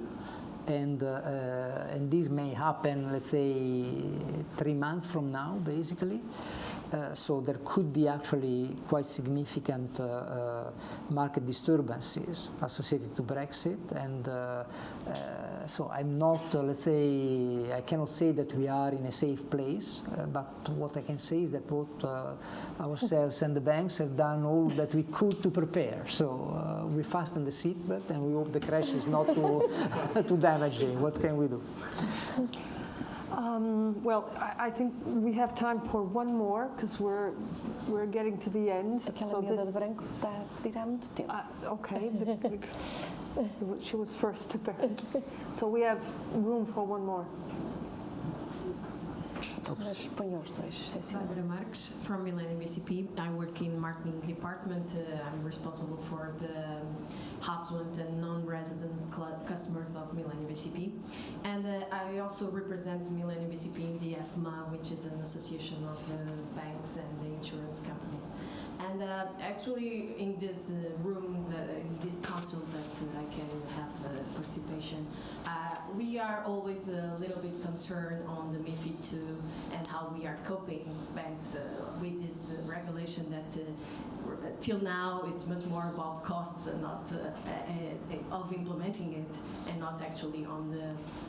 and, uh, and this may happen, let's say, three months from now, basically. Uh, so there could be actually quite significant uh, uh, market disturbances associated to Brexit. And uh, so I'm not, let's say, I cannot say that we are in a safe place, but what I can say is that both ourselves and the banks have done all that we could to prepare. So we fasten the seatbelt and we hope the crash is not too, [laughs] too damaging. What can we do? Um, well, I, I, think we have time for one more because we're we're getting to the end. Aquela so this, de branco está a tirar muito tempo. Uh, okay, [laughs] the, she was first [laughs] apparently. So we have room for one more. Barbara Marques from Millennium BCP. I work in marketing department. Uh, I'm responsible for the affluent and non-resident customers of Millennium BCP. And uh, I also represent Millennium BCP in the FMA, which is an association of uh, banks and the insurance companies. And uh, actually, in this uh, room, uh, in this council that uh, I can have uh, participation, uh, we are always a little bit concerned on the MIFID II and how we are coping banks with this regulation that till now it's much more about costs and not uh, uh, uh, of implementing it and not actually on the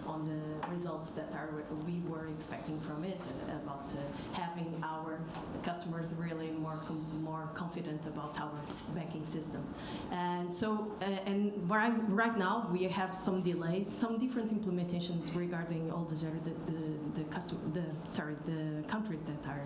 on the results that are we were expecting from it about having our customers really more more more confident about our banking system. And so, uh, and right, right now we have some delays, some different implementations regarding all the the the, the, the sorry the countries that are.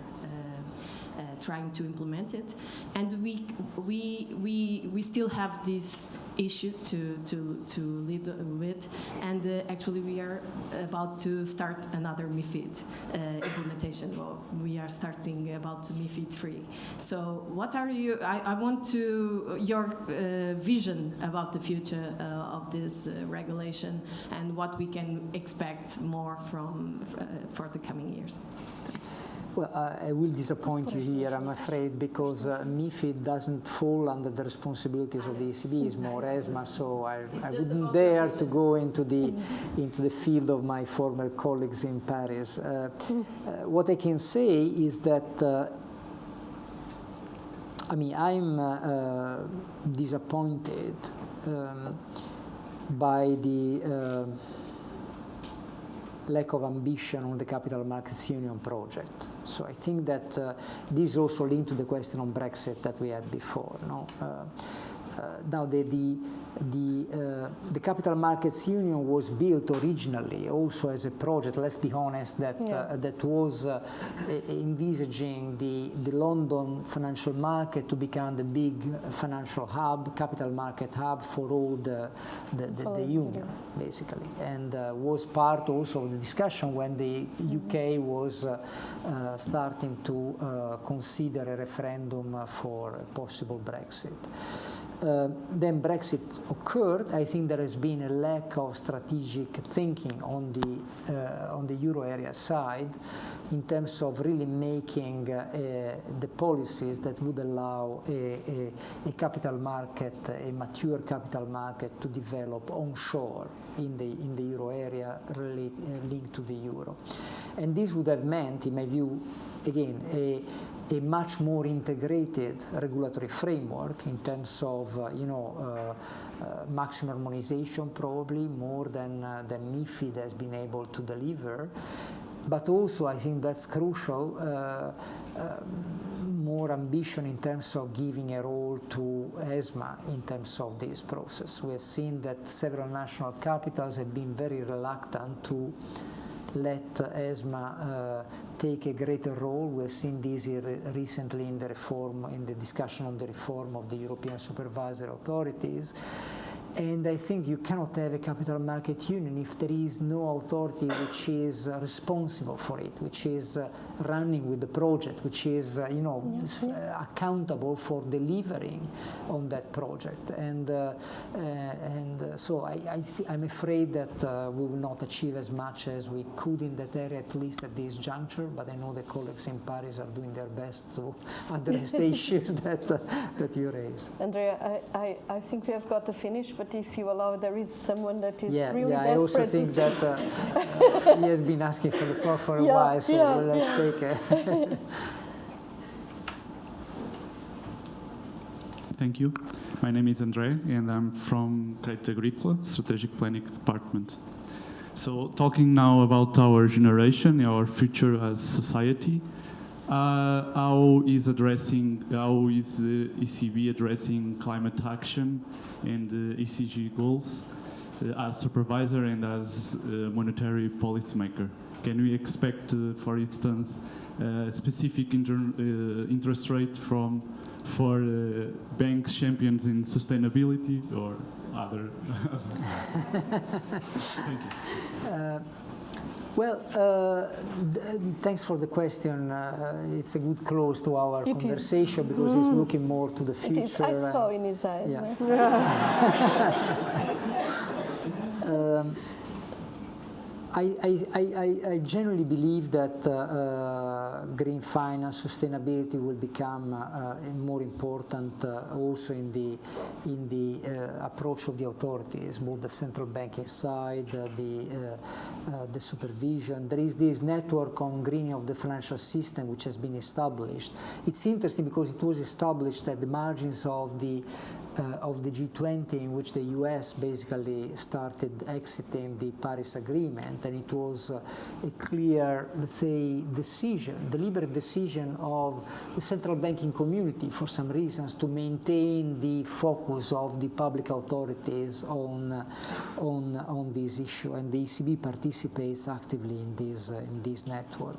Uh, uh, trying to implement it, and we we we we still have this issue to to to lead with, and uh, actually we are about to start another MIFID uh, implementation. Well, we are starting about MIFID three. So what are you? I, I want to your uh, vision about the future uh, of this regulation and what we can expect more from for the coming years. Well, uh, I will disappoint you here, I'm afraid, because uh, MIFID doesn't fall under the responsibilities of the ECB, it's more ESMA, so I, I wouldn't dare to go into the, into the field of my former colleagues in Paris. Uh, uh what I can say is that uh, I mean, I'm uh, disappointed um, by the lack of ambition on the capital markets union project. So I think that uh, this also linked to the question on Brexit that we had before. No? Uh, now the, the the, uh, the Capital Markets Union was built originally also as a project, let's be honest, that, yeah. uh, that was uh, envisaging the, the London financial market to become the big financial hub, capital market hub for all the, the, the, the union, yeah. basically. And uh, was part also of the discussion when the mm-hmm. UK was uh, uh, starting to consider a referendum for a possible Brexit. Uh, then Brexit occurred, I think there has been a lack of strategic thinking on the uh, on the euro area side in terms of really making uh, the policies that would allow a, a, a, capital market, a mature capital market, to develop onshore in the in the euro area uh, linked to the euro, and this would have meant, in my view, again a a much more integrated regulatory framework in terms of, uh, you know, uh, uh, maximum harmonization probably more than, uh, than MIFID has been able to deliver. But also, I think that's crucial, uh, uh, more ambition in terms of giving a role to ESMA in terms of this process. We have seen that several national capitals have been very reluctant to let ESMA uh, take a greater role. We've seen this recently in the reform, in the discussion on the reform of the European supervisory authorities. And I think you cannot have a capital market union if there is no authority which is uh, responsible for it, which is uh, running with the project, which is, uh, you know. Uh, accountable for delivering on that project. And, uh, uh, and so I, I am afraid that we will not achieve as much as we could in that area, at least at this juncture. But I know the colleagues in Paris are doing their best to [laughs] address the [laughs] issues that, that you raise. Andrea, I, I, I think we have got to finish, but but if you allow, there is someone that is yeah, really yeah, desperate. I also think that uh, [laughs] he has been asking for the floor for a yeah, while, so yeah, let's yeah. take it. [laughs] Thank you. My name is Andre, and I'm from Crédit Agricole, Strategic Planning Department. So, talking now about our generation, our future as society, uh, how is addressing, how is the ECB addressing climate action and uh, ESG goals uh, as supervisor and as monetary policymaker? Can we expect, for instance, specific inter interest rate from for bank champions in sustainability or other? [laughs] Thank you. Well, uh, thanks for the question. Uh, it's a good close to our it conversation is. because mm. it's looking more to the future. I saw in his eyes. Yeah. [laughs] [laughs] um, I, I, I, I, generally believe that uh, uh, green finance, sustainability will become uh, more important uh, also in the, in the uh, approach of the authorities, both the central banking side, uh, the, the supervision. There is this network on greening of the financial system which has been established. It's interesting because it was established at the margins of the uh, of the G20 in which the US basically started exiting the Paris Agreement and it was uh, a clear, let's say, decision, deliberate decision of the central banking community for some reasons to maintain the focus of the public authorities on, uh, on, on this issue and the ECB participates actively in this, uh, in this network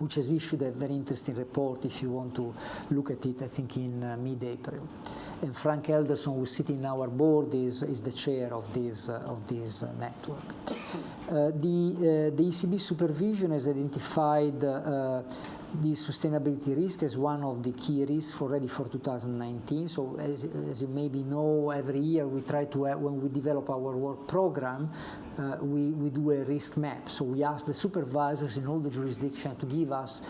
which has issued a very interesting report if you want to look at it, I think in uh, mid-April. And Frank Elderson, who's sitting in our board, is, is the chair of this, uh, of this uh, network. Uh, the, uh, the ECB supervision has identified uh, the sustainability risk is one of the key risks already for 2019. So as, as you maybe know, every year we try to, when we develop our work program, uh, we, we do a risk map. So we ask the supervisors in all the jurisdictions to give us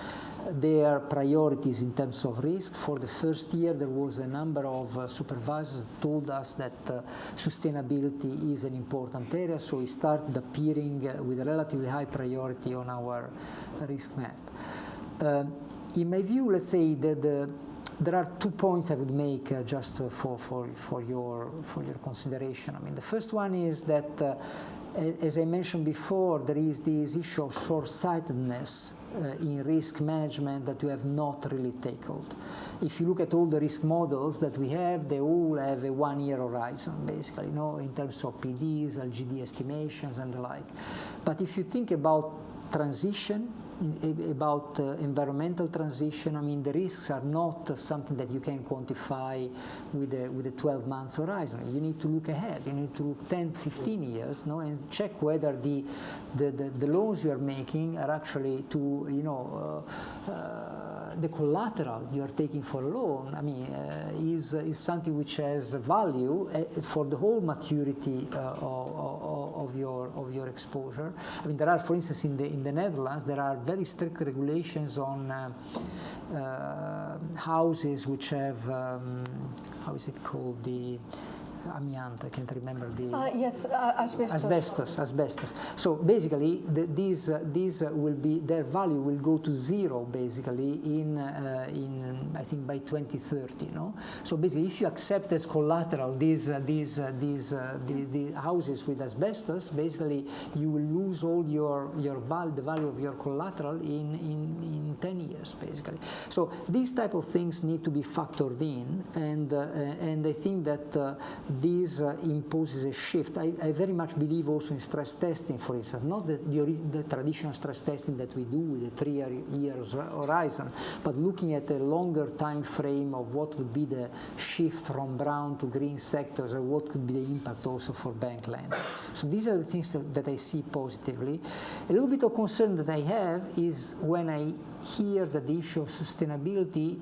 their priorities in terms of risk. For the first year, there was a number of uh, supervisors told us that uh, sustainability is an important area, so we started appearing uh, with a relatively high priority on our risk map. Uh, in my view, let's say that the, there are two points I would make uh, just uh, for, for, for, your, for your consideration. I mean, the first one is that, uh, as I mentioned before, there is this issue of short-sightedness uh, in risk management that we have not really tackled. If you look at all the risk models that we have, they all have a one-year horizon, basically, you know, in terms of PDs, LGD estimations, and the like. But if you think about transition about uh, environmental transition, I mean, the risks are not something that you can quantify with a, with a 12 months horizon. You need to look ahead. You need to look 10, 15 years, no, and check whether the, the, the, the loans you are making are actually to, you know, uh, uh, the collateral you are taking for a loan, I mean, uh, is, is something which has value uh, for the whole maturity uh, of, of, your, of your exposure. I mean, there are, for instance, in the, in the Netherlands, there are very strict regulations on uh, uh, houses which have, um, how is it called, the amianto, I can't remember the... Uh, yes, uh, asbestos. Asbestos, asbestos. So basically, the, these, uh, these will be, their value will go to zero, basically, in, uh, in I think, by 2030, no? So basically, if you accept as collateral these, uh, these, uh, these the, the houses with asbestos, basically, you will lose all your, your val the value of your collateral in, in, in 10 years, basically. So these type of things need to be factored in, and, and I think that this uh, imposes a shift. I, I, very much believe also in stress testing, for instance, not the, the, the traditional stress testing that we do with a three year, years horizon, but looking at a longer time frame of what would be the shift from brown to green sectors and what could be the impact also for bank lending. So these are the things that, that I see positively. A little bit of concern that I have is when I hear that the issue of sustainability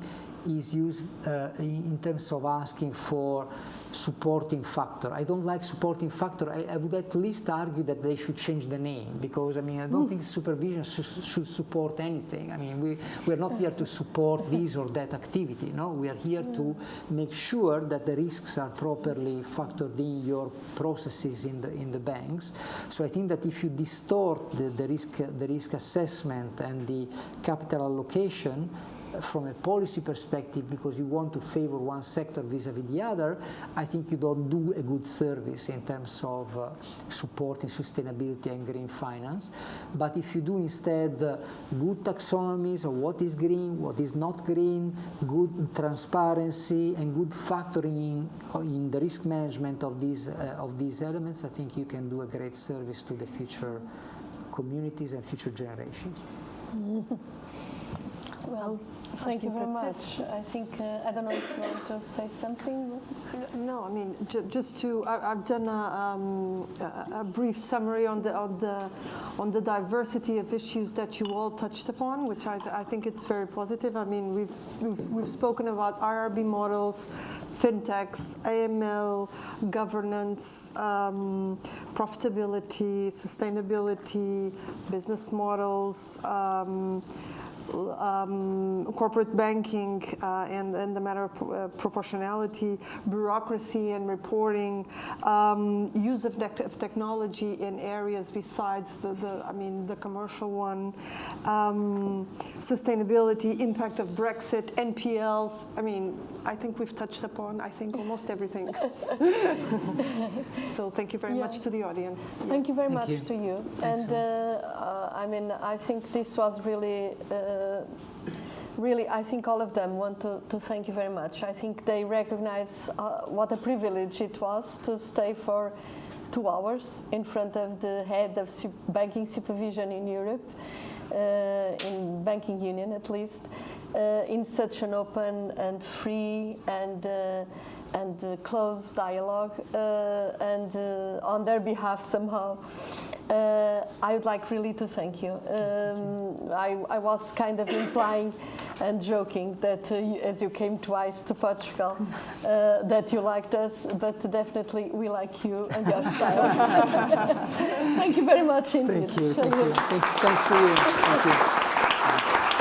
is used uh, in terms of asking for supporting factor. I don't like supporting factor. I, I, would at least argue that they should change the name because I mean I don't hmm. think supervision should, should support anything. I mean we we're not here to support hmm. this or that activity. No, we are here to hmm. make sure that the risks are properly factored in your processes in the in the banks. So I think that if you distort the, the risk the risk assessment and the capital allocation, from a policy perspective because you want to favor one sector vis-a-vis -vis the other, I think you don't do a good service in terms of uh, supporting sustainability and green finance. But if you do instead uh, good taxonomies of what is green, what is not green, good transparency and good factoring in, in the risk management of these, uh, of these elements, I think you can do a great service to the future communities and future generations. [laughs] Well, Thank you very much. It. I think, uh, I don't know if you want to say something? No, I mean, ju just to, I, have done a, um, a, a, brief summary on the, on, the, on the diversity of issues that you all touched upon, which I, th I think it's very positive. I mean, we've, we've, we've spoken about IRB models, fintechs, AML, governance, um, profitability, sustainability, business models, um, um, corporate banking uh, and, and the matter of uh, proportionality, bureaucracy and reporting, um, use of, of, technology in areas besides the, the, I mean, the commercial one, um, sustainability, impact of Brexit, NPLs. I mean, I think we've touched upon, I think, almost everything. [laughs] [laughs] so thank you very yeah. much to the audience. Thank you very thank much you. to you. Thanks and uh, uh, I mean, I think this was really uh, really, I think all of them want to, to thank you very much. I think they recognize uh, what a privilege it was to stay for two hours in front of the head of banking supervision in Europe, uh, in banking union at least, uh, in such an open and free and uh, and uh, close dialogue, and on their behalf somehow. Uh, I would like really to thank you. Um, I, I, was kind of implying and joking that uh, you, as you came twice to Portugal, uh, that you liked us, but definitely we like you and your style. [laughs] thank you very much indeed. Thank you. Thank you. Thanks, thanks to you. Thank you.